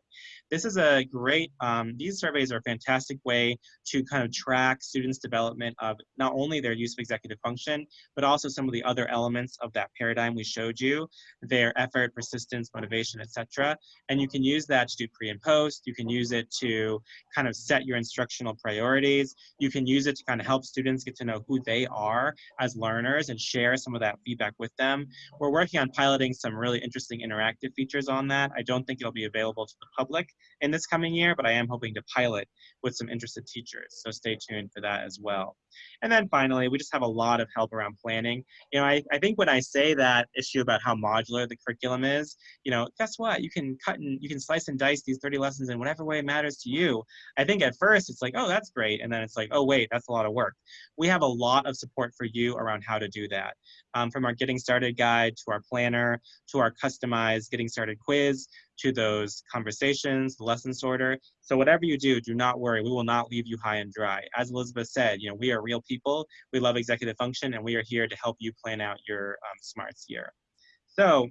This is a great, um, these surveys are a fantastic way to kind of track students' development of not only their use of executive function, but also some of the other elements of that paradigm we showed you, their effort, persistence, motivation, etc. And you can use that to do pre and post. You can use it to kind of set your instructional priorities. You can use it to kind of help students get to know who they are as learners and share some of that feedback with them. We're working on piloting some really interesting interactive features on that. I don't think it'll be available to the public in this coming year, but I am hoping to pilot with some interested teachers. So stay tuned for that as well. And then finally, we just have a lot of help around planning. You know, I, I think when I say that issue about how modular the curriculum is, you know, guess what? You can cut and you can slice and dice these 30 lessons in whatever way matters to you. I think at first it's like, oh, that's great. And then it's like, oh, wait, that's a lot of work. We have a lot of support for you around how to do that. Um, from our Getting Started guide to our planner to our customized Getting Started quiz to those conversations, the lesson sorter. So whatever you do, do not worry. We will not leave you high and dry. As Elizabeth said, you know, we are real people. We love executive function, and we are here to help you plan out your um, smarts year. So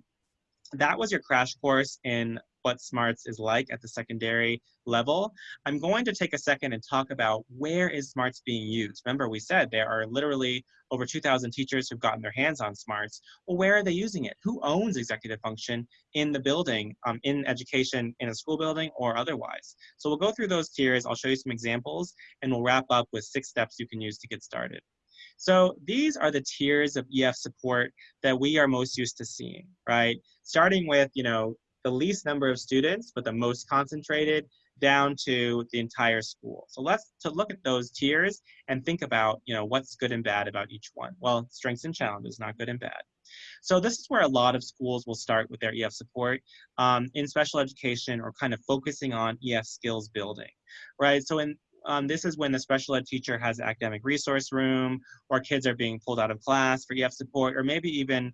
that was your crash course in what smarts is like at the secondary level. I'm going to take a second and talk about where is smarts being used. Remember, we said there are literally over 2,000 teachers who've gotten their hands on smarts. Well, where are they using it? Who owns executive function in the building, um, in education, in a school building, or otherwise? So we'll go through those tiers. I'll show you some examples, and we'll wrap up with six steps you can use to get started. So these are the tiers of EF support that we are most used to seeing, right? Starting with, you know, the least number of students, but the most concentrated down to the entire school. So let's to look at those tiers and think about, you know, what's good and bad about each one. Well, strengths and challenges, not good and bad. So this is where a lot of schools will start with their EF support um, in special education or kind of focusing on EF skills building, right? So in um, this is when the special ed teacher has academic resource room or kids are being pulled out of class for EF support or maybe even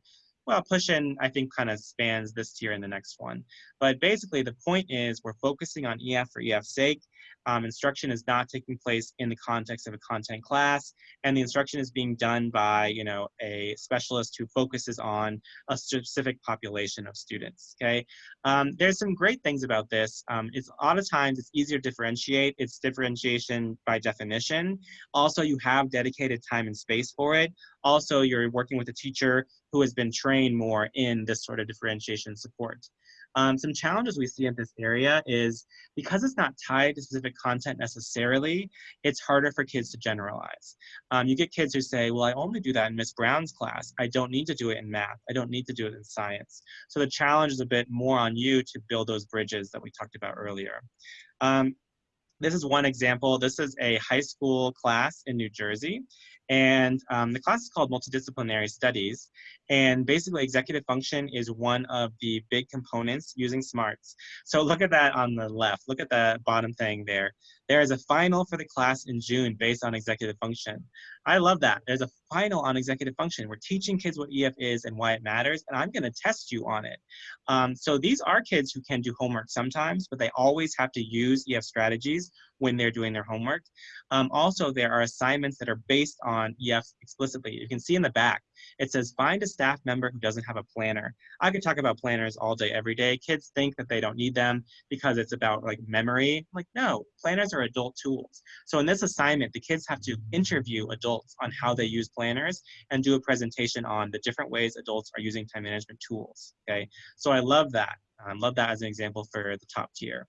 well, push in, I think, kind of spans this tier and the next one. But basically, the point is we're focusing on EF for EF's sake. Um, instruction is not taking place in the context of a content class, and the instruction is being done by, you know, a specialist who focuses on a specific population of students, okay? Um, there's some great things about this. Um, it's a lot of times it's easier to differentiate. It's differentiation by definition. Also, you have dedicated time and space for it. Also, you're working with a teacher who has been trained more in this sort of differentiation support. Um, some challenges we see in this area is because it's not tied to specific content necessarily, it's harder for kids to generalize. Um, you get kids who say, well, I only do that in Miss Brown's class. I don't need to do it in math. I don't need to do it in science. So the challenge is a bit more on you to build those bridges that we talked about earlier. Um, this is one example. This is a high school class in New Jersey. And um, the class is called Multidisciplinary Studies. And basically, executive function is one of the big components using SMARTS. So look at that on the left. Look at the bottom thing there. There is a final for the class in June based on executive function. I love that. There's a final on executive function. We're teaching kids what EF is and why it matters, and I'm going to test you on it. Um, so these are kids who can do homework sometimes, but they always have to use EF strategies when they're doing their homework. Um, also, there are assignments that are based on EF explicitly. You can see in the back, it says find a staff member who doesn't have a planner. I could talk about planners all day, every day. Kids think that they don't need them because it's about like memory. Like, no, planners are adult tools. So in this assignment, the kids have to interview adults on how they use planners and do a presentation on the different ways adults are using time management tools, okay? So I love that. I love that as an example for the top tier.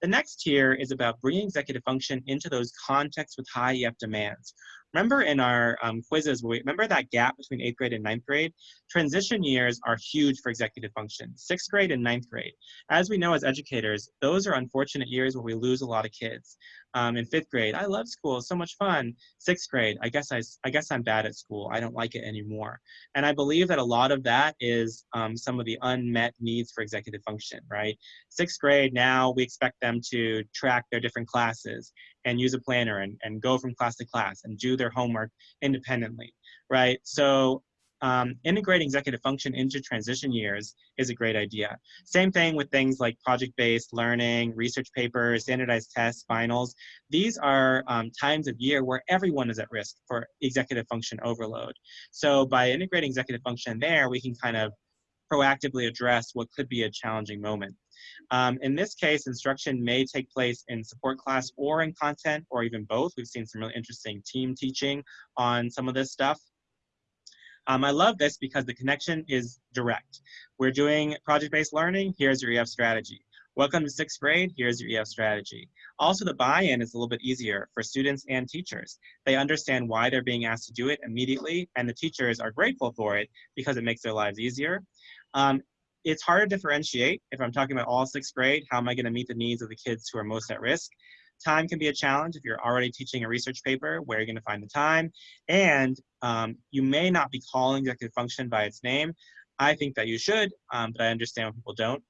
The next tier is about bringing executive function into those contexts with high EF demands. Remember in our um, quizzes, remember that gap between eighth grade and ninth grade? Transition years are huge for executive function, sixth grade and ninth grade. As we know as educators, those are unfortunate years where we lose a lot of kids. Um, in fifth grade, I love school, so much fun. Sixth grade, I guess, I, I guess I'm bad at school, I don't like it anymore. And I believe that a lot of that is um, some of the unmet needs for executive function, right? Sixth grade, now we expect them to track their different classes and use a planner and, and go from class to class and do their homework independently, right? So um, integrating executive function into transition years is a great idea. Same thing with things like project-based learning, research papers, standardized tests, finals. These are um, times of year where everyone is at risk for executive function overload. So by integrating executive function there, we can kind of proactively address what could be a challenging moment. Um, in this case, instruction may take place in support class or in content or even both. We've seen some really interesting team teaching on some of this stuff. Um, I love this because the connection is direct. We're doing project-based learning, here's your EF strategy. Welcome to sixth grade, here's your EF strategy. Also, the buy-in is a little bit easier for students and teachers. They understand why they're being asked to do it immediately, and the teachers are grateful for it because it makes their lives easier. Um, it's hard to differentiate if I'm talking about all sixth grade, how am I gonna meet the needs of the kids who are most at risk? Time can be a challenge if you're already teaching a research paper, where are you're gonna find the time. And um, you may not be calling executive function by its name. I think that you should, um, but I understand when people don't.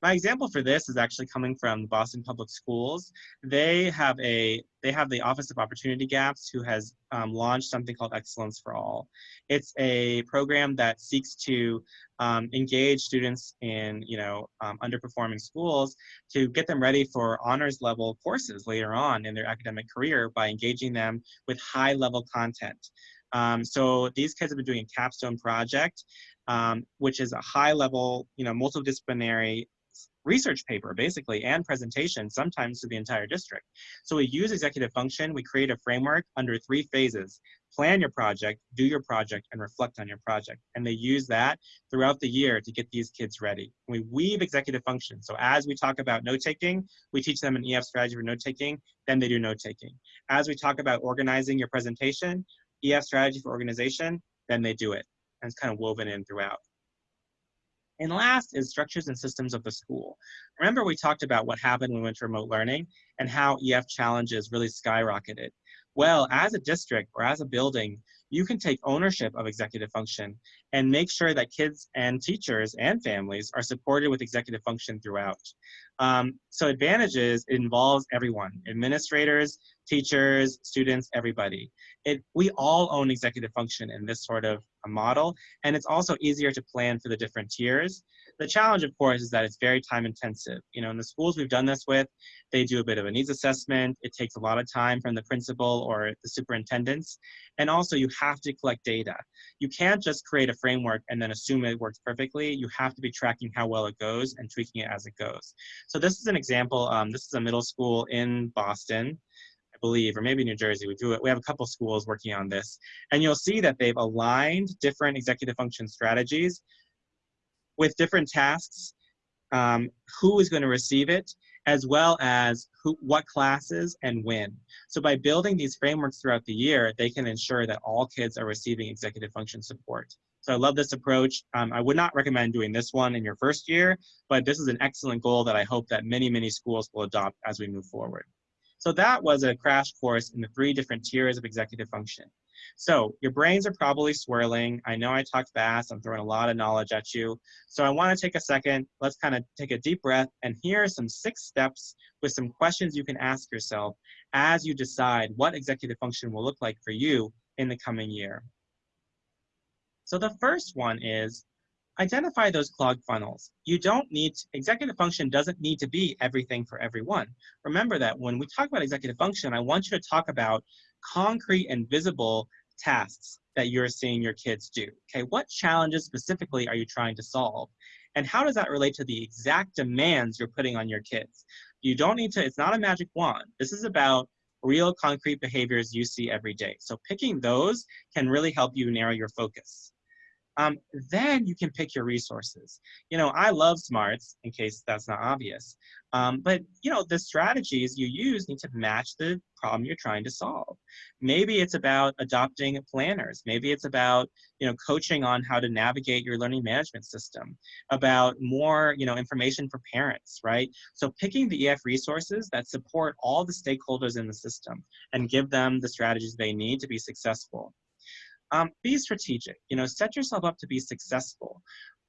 My example for this is actually coming from Boston Public Schools. They have a they have the Office of Opportunity Gaps who has um, launched something called Excellence for All. It's a program that seeks to um, engage students in you know um, underperforming schools to get them ready for honors level courses later on in their academic career by engaging them with high level content. Um, so these kids have been doing a capstone project, um, which is a high level, you know, multidisciplinary research paper basically and presentation sometimes to the entire district. So we use executive function, we create a framework under three phases. Plan your project, do your project, and reflect on your project. And they use that throughout the year to get these kids ready. We weave executive function. So as we talk about note-taking, we teach them an EF strategy for note-taking, then they do note-taking. As we talk about organizing your presentation, EF strategy for organization, then they do it. And it's kind of woven in throughout. And last is structures and systems of the school. Remember we talked about what happened when we went to remote learning and how EF challenges really skyrocketed. Well, as a district or as a building, you can take ownership of executive function and make sure that kids and teachers and families are supported with executive function throughout. Um, so advantages, involves everyone, administrators, teachers, students, everybody. It, we all own executive function in this sort of model, and it's also easier to plan for the different tiers. The challenge, of course, is that it's very time intensive. You know, in the schools we've done this with, they do a bit of a needs assessment. It takes a lot of time from the principal or the superintendents. And also you have to collect data. You can't just create a framework and then assume it works perfectly. You have to be tracking how well it goes and tweaking it as it goes. So this is an example. Um, this is a middle school in Boston. Believe, or maybe New Jersey. We do it. We have a couple schools working on this, and you'll see that they've aligned different executive function strategies with different tasks, um, who is going to receive it, as well as who, what classes and when. So by building these frameworks throughout the year, they can ensure that all kids are receiving executive function support. So I love this approach. Um, I would not recommend doing this one in your first year, but this is an excellent goal that I hope that many, many schools will adopt as we move forward. So that was a crash course in the three different tiers of executive function. So your brains are probably swirling. I know I talk fast. I'm throwing a lot of knowledge at you. So I want to take a second. Let's kind of take a deep breath. And here are some six steps with some questions you can ask yourself as you decide what executive function will look like for you in the coming year. So the first one is identify those clogged funnels. You don't need, to, executive function doesn't need to be everything for everyone. Remember that when we talk about executive function, I want you to talk about concrete and visible tasks that you're seeing your kids do. Okay, what challenges specifically are you trying to solve? And how does that relate to the exact demands you're putting on your kids? You don't need to, it's not a magic wand. This is about real concrete behaviors you see every day. So picking those can really help you narrow your focus um, then you can pick your resources. You know, I love smarts in case that's not obvious. Um, but, you know, the strategies you use need to match the problem you're trying to solve. Maybe it's about adopting planners. Maybe it's about, you know, coaching on how to navigate your learning management system, about more, you know, information for parents, right? So picking the EF resources that support all the stakeholders in the system and give them the strategies they need to be successful. Um, be strategic, you know, set yourself up to be successful.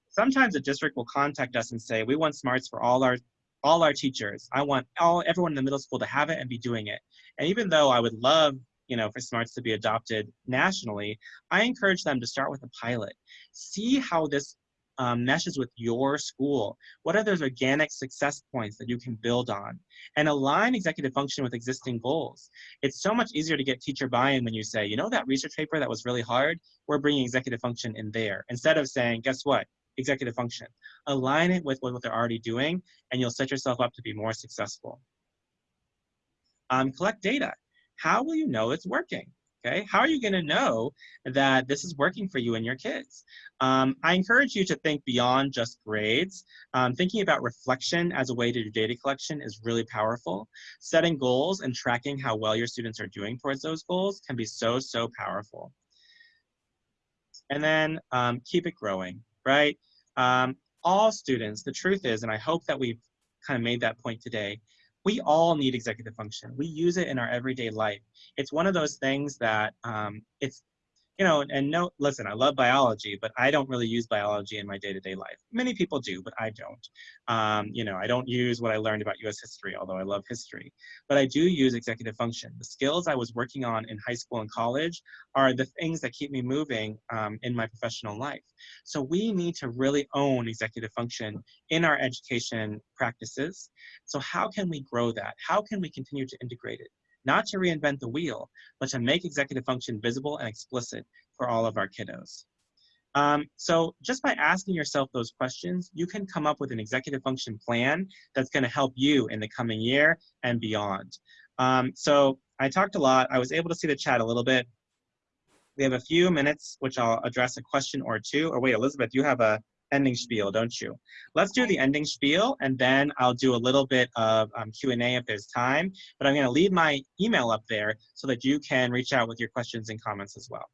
Sometimes a district will contact us and say, we want smarts for all our all our teachers. I want all everyone in the middle school to have it and be doing it. And even though I would love you know, for smarts to be adopted nationally, I encourage them to start with a pilot. See how this um, meshes with your school? What are those organic success points that you can build on? And align executive function with existing goals. It's so much easier to get teacher buy-in when you say, you know that research paper that was really hard? We're bringing executive function in there. Instead of saying, guess what? Executive function. Align it with what they're already doing, and you'll set yourself up to be more successful. Um, collect data. How will you know it's working? Okay, how are you going to know that this is working for you and your kids? Um, I encourage you to think beyond just grades. Um, thinking about reflection as a way to do data collection is really powerful. Setting goals and tracking how well your students are doing towards those goals can be so, so powerful. And then um, keep it growing, right? Um, all students, the truth is, and I hope that we've kind of made that point today, we all need executive function. We use it in our everyday life. It's one of those things that um, it's you know, and no, listen, I love biology, but I don't really use biology in my day-to-day life. Many people do, but I don't. Um, you know, I don't use what I learned about US history, although I love history. But I do use executive function. The skills I was working on in high school and college are the things that keep me moving um, in my professional life. So we need to really own executive function in our education practices. So how can we grow that? How can we continue to integrate it? Not to reinvent the wheel, but to make executive function visible and explicit for all of our kiddos. Um, so just by asking yourself those questions, you can come up with an executive function plan that's gonna help you in the coming year and beyond. Um, so I talked a lot. I was able to see the chat a little bit. We have a few minutes, which I'll address a question or two. Or wait, Elizabeth, you have a ending spiel, don't you? Let's do the ending spiel, and then I'll do a little bit of um, Q&A if there's time. But I'm going to leave my email up there so that you can reach out with your questions and comments as well.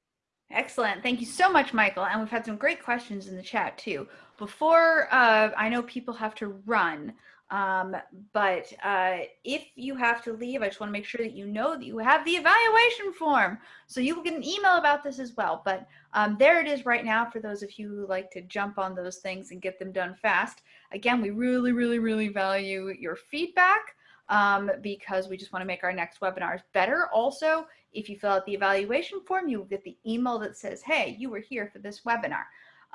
Excellent. Thank you so much, Michael. And we've had some great questions in the chat too. Before, uh, I know people have to run. Um, but uh, if you have to leave, I just want to make sure that you know that you have the evaluation form. So you will get an email about this as well. But um, there it is right now for those of you who like to jump on those things and get them done fast. Again, we really, really, really value your feedback um, because we just want to make our next webinars better. Also, if you fill out the evaluation form, you will get the email that says, hey, you were here for this webinar.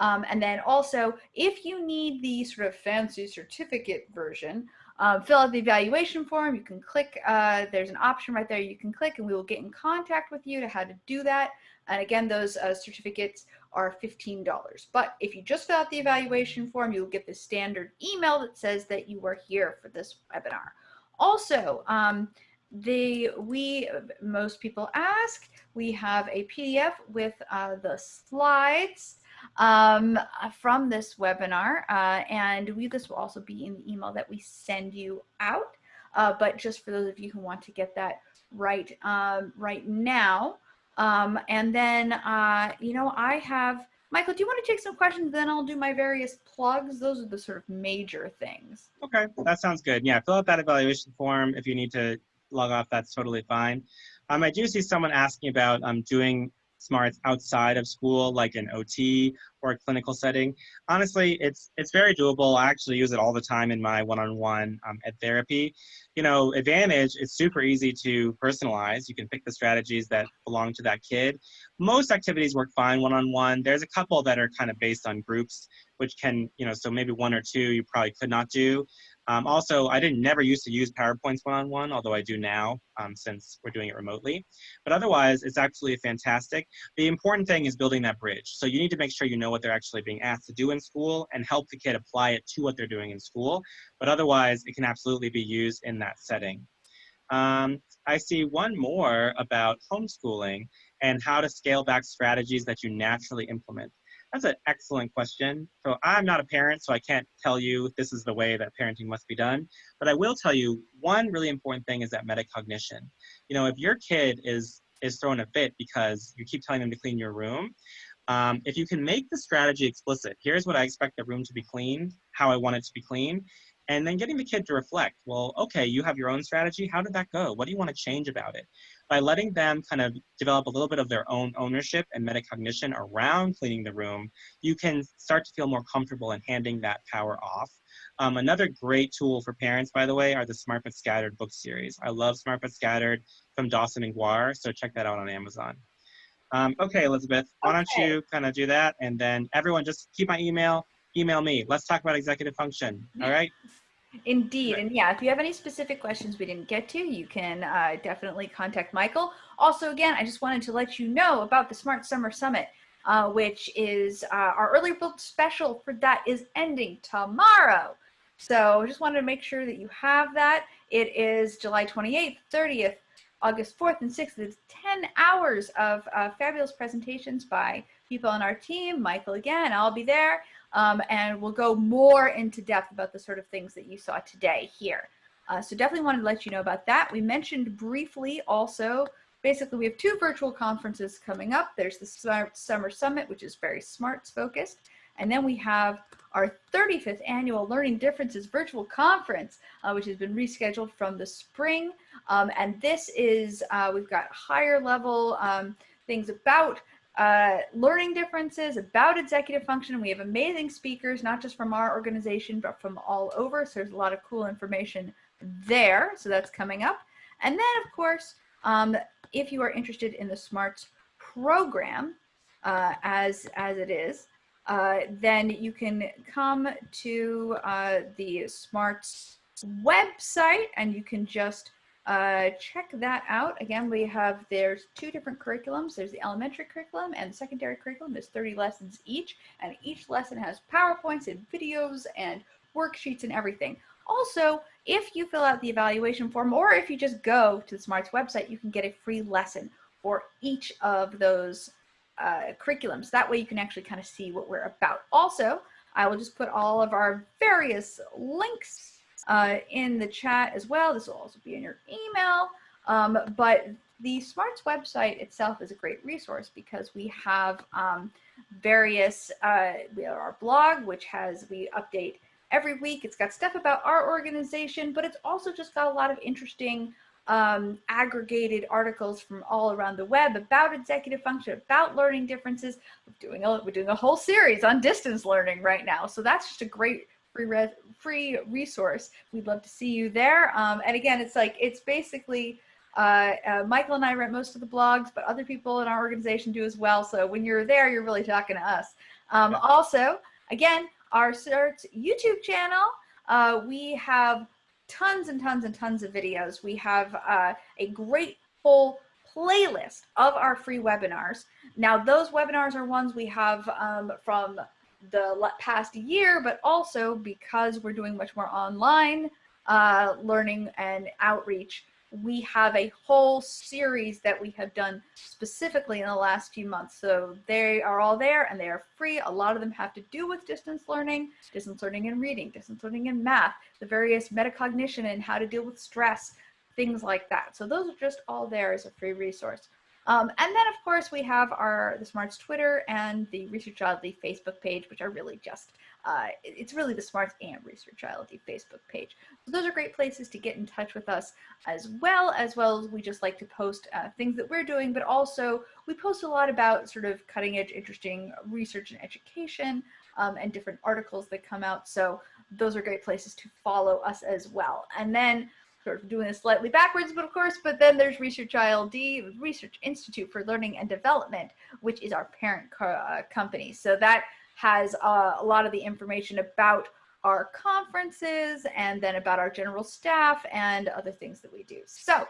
Um, and then also, if you need the sort of fancy certificate version, um, fill out the evaluation form. You can click, uh, there's an option right there you can click and we will get in contact with you to how to do that. And again, those uh, certificates are $15. But if you just fill out the evaluation form, you'll get the standard email that says that you were here for this webinar. Also, um, the we most people ask, we have a PDF with uh, the slides um, from this webinar. Uh, and we, this will also be in the email that we send you out. Uh, but just for those of you who want to get that right, um, right now. Um, and then, uh, you know, I have, Michael, do you want to take some questions? Then I'll do my various plugs. Those are the sort of major things. Okay, that sounds good. Yeah, fill out that evaluation form if you need to log off, that's totally fine. Um, I do see someone asking about um, doing smarts outside of school, like an OT or a clinical setting. Honestly, it's it's very doable. I actually use it all the time in my one-on-one um, ed therapy. You know, Advantage, it's super easy to personalize. You can pick the strategies that belong to that kid. Most activities work fine one-on-one. There's a couple that are kind of based on groups, which can, you know, so maybe one or two you probably could not do. Um, also, I didn't never used to use PowerPoints one-on-one, although I do now um, since we're doing it remotely. But otherwise, it's absolutely fantastic. The important thing is building that bridge. So you need to make sure you know what they're actually being asked to do in school and help the kid apply it to what they're doing in school. But otherwise, it can absolutely be used in that setting. Um, I see one more about homeschooling and how to scale back strategies that you naturally implement. That's an excellent question. So I'm not a parent, so I can't tell you this is the way that parenting must be done. But I will tell you one really important thing is that metacognition. You know, if your kid is is throwing a fit because you keep telling them to clean your room, um, if you can make the strategy explicit, here's what I expect the room to be clean, how I want it to be clean, and then getting the kid to reflect, well, okay, you have your own strategy. How did that go? What do you want to change about it? By letting them kind of develop a little bit of their own ownership and metacognition around cleaning the room, you can start to feel more comfortable in handing that power off. Um, another great tool for parents, by the way, are the Smart But Scattered book series. I love Smart But Scattered from Dawson and Guare, so check that out on Amazon. Um, okay, Elizabeth, why don't you kind of do that? And then everyone just keep my email, email me. Let's talk about executive function, all right? Indeed. And yeah, if you have any specific questions we didn't get to, you can uh, definitely contact Michael. Also, again, I just wanted to let you know about the Smart Summer Summit, uh, which is uh, our early book special for that is ending tomorrow. So I just wanted to make sure that you have that. It is July 28th, 30th, August 4th, and 6th. It's 10 hours of uh, fabulous presentations by people on our team. Michael again, I'll be there um, and we'll go more into depth about the sort of things that you saw today here. Uh, so definitely wanted to let you know about that. We mentioned briefly also, basically we have two virtual conferences coming up. There's the Smart Summer Summit, which is very smarts focused. And then we have our 35th annual Learning Differences virtual conference, uh, which has been rescheduled from the spring. Um, and this is, uh, we've got higher level um, things about uh, learning differences, about executive function. We have amazing speakers, not just from our organization, but from all over. So there's a lot of cool information there. So that's coming up. And then, of course, um, if you are interested in the SMARTS program uh, as, as it is, uh, then you can come to uh, the SMARTS website and you can just uh, check that out. Again, we have, there's two different curriculums. There's the elementary curriculum and the secondary curriculum. There's 30 lessons each, and each lesson has PowerPoints and videos and worksheets and everything. Also, if you fill out the evaluation form or if you just go to the SMARTS website, you can get a free lesson for each of those uh, curriculums. That way you can actually kind of see what we're about. Also, I will just put all of our various links uh, in the chat as well. This will also be in your email. Um, but the Smarts website itself is a great resource because we have um, various, uh, we have our blog, which has, we update every week. It's got stuff about our organization, but it's also just got a lot of interesting um, aggregated articles from all around the web about executive function, about learning differences. We're doing a, we're doing a whole series on distance learning right now. So that's just a great free free resource. We'd love to see you there. Um, and again, it's like, it's basically, uh, uh, Michael and I write most of the blogs, but other people in our organization do as well. So when you're there, you're really talking to us. Um, also, again, our CERTS YouTube channel, uh, we have tons and tons and tons of videos. We have uh, a great full playlist of our free webinars. Now, those webinars are ones we have um, from the past year, but also because we're doing much more online uh, learning and outreach, we have a whole series that we have done specifically in the last few months. So they are all there and they are free. A lot of them have to do with distance learning, distance learning in reading, distance learning in math, the various metacognition and how to deal with stress, things like that. So those are just all there as a free resource. Um, and then, of course, we have our the Smarts Twitter and the Research ILD Facebook page, which are really just uh, it's really the Smarts and Research ILD Facebook page. So those are great places to get in touch with us as well, as well as we just like to post uh, things that we're doing, but also we post a lot about sort of cutting edge, interesting research and education um, and different articles that come out. So those are great places to follow us as well. And then sort of doing this slightly backwards, but of course, but then there's Research ILD, Research Institute for Learning and Development, which is our parent co uh, company. So that has uh, a lot of the information about our conferences and then about our general staff and other things that we do. So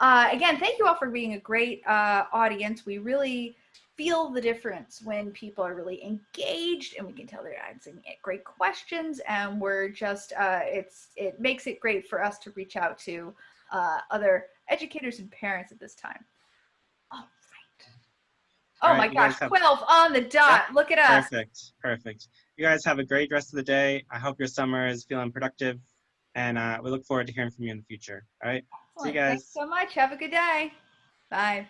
uh, again, thank you all for being a great uh, audience. We really feel the difference when people are really engaged and we can tell they're asking great questions and we're just, uh, it's, it makes it great for us to reach out to uh, other educators and parents at this time. All right. Oh right, my gosh, have, 12 on the dot. Look at us. Perfect, perfect. You guys have a great rest of the day. I hope your summer is feeling productive and uh, we look forward to hearing from you in the future. All right, Excellent. see you guys. Thanks so much. Have a good day. Bye.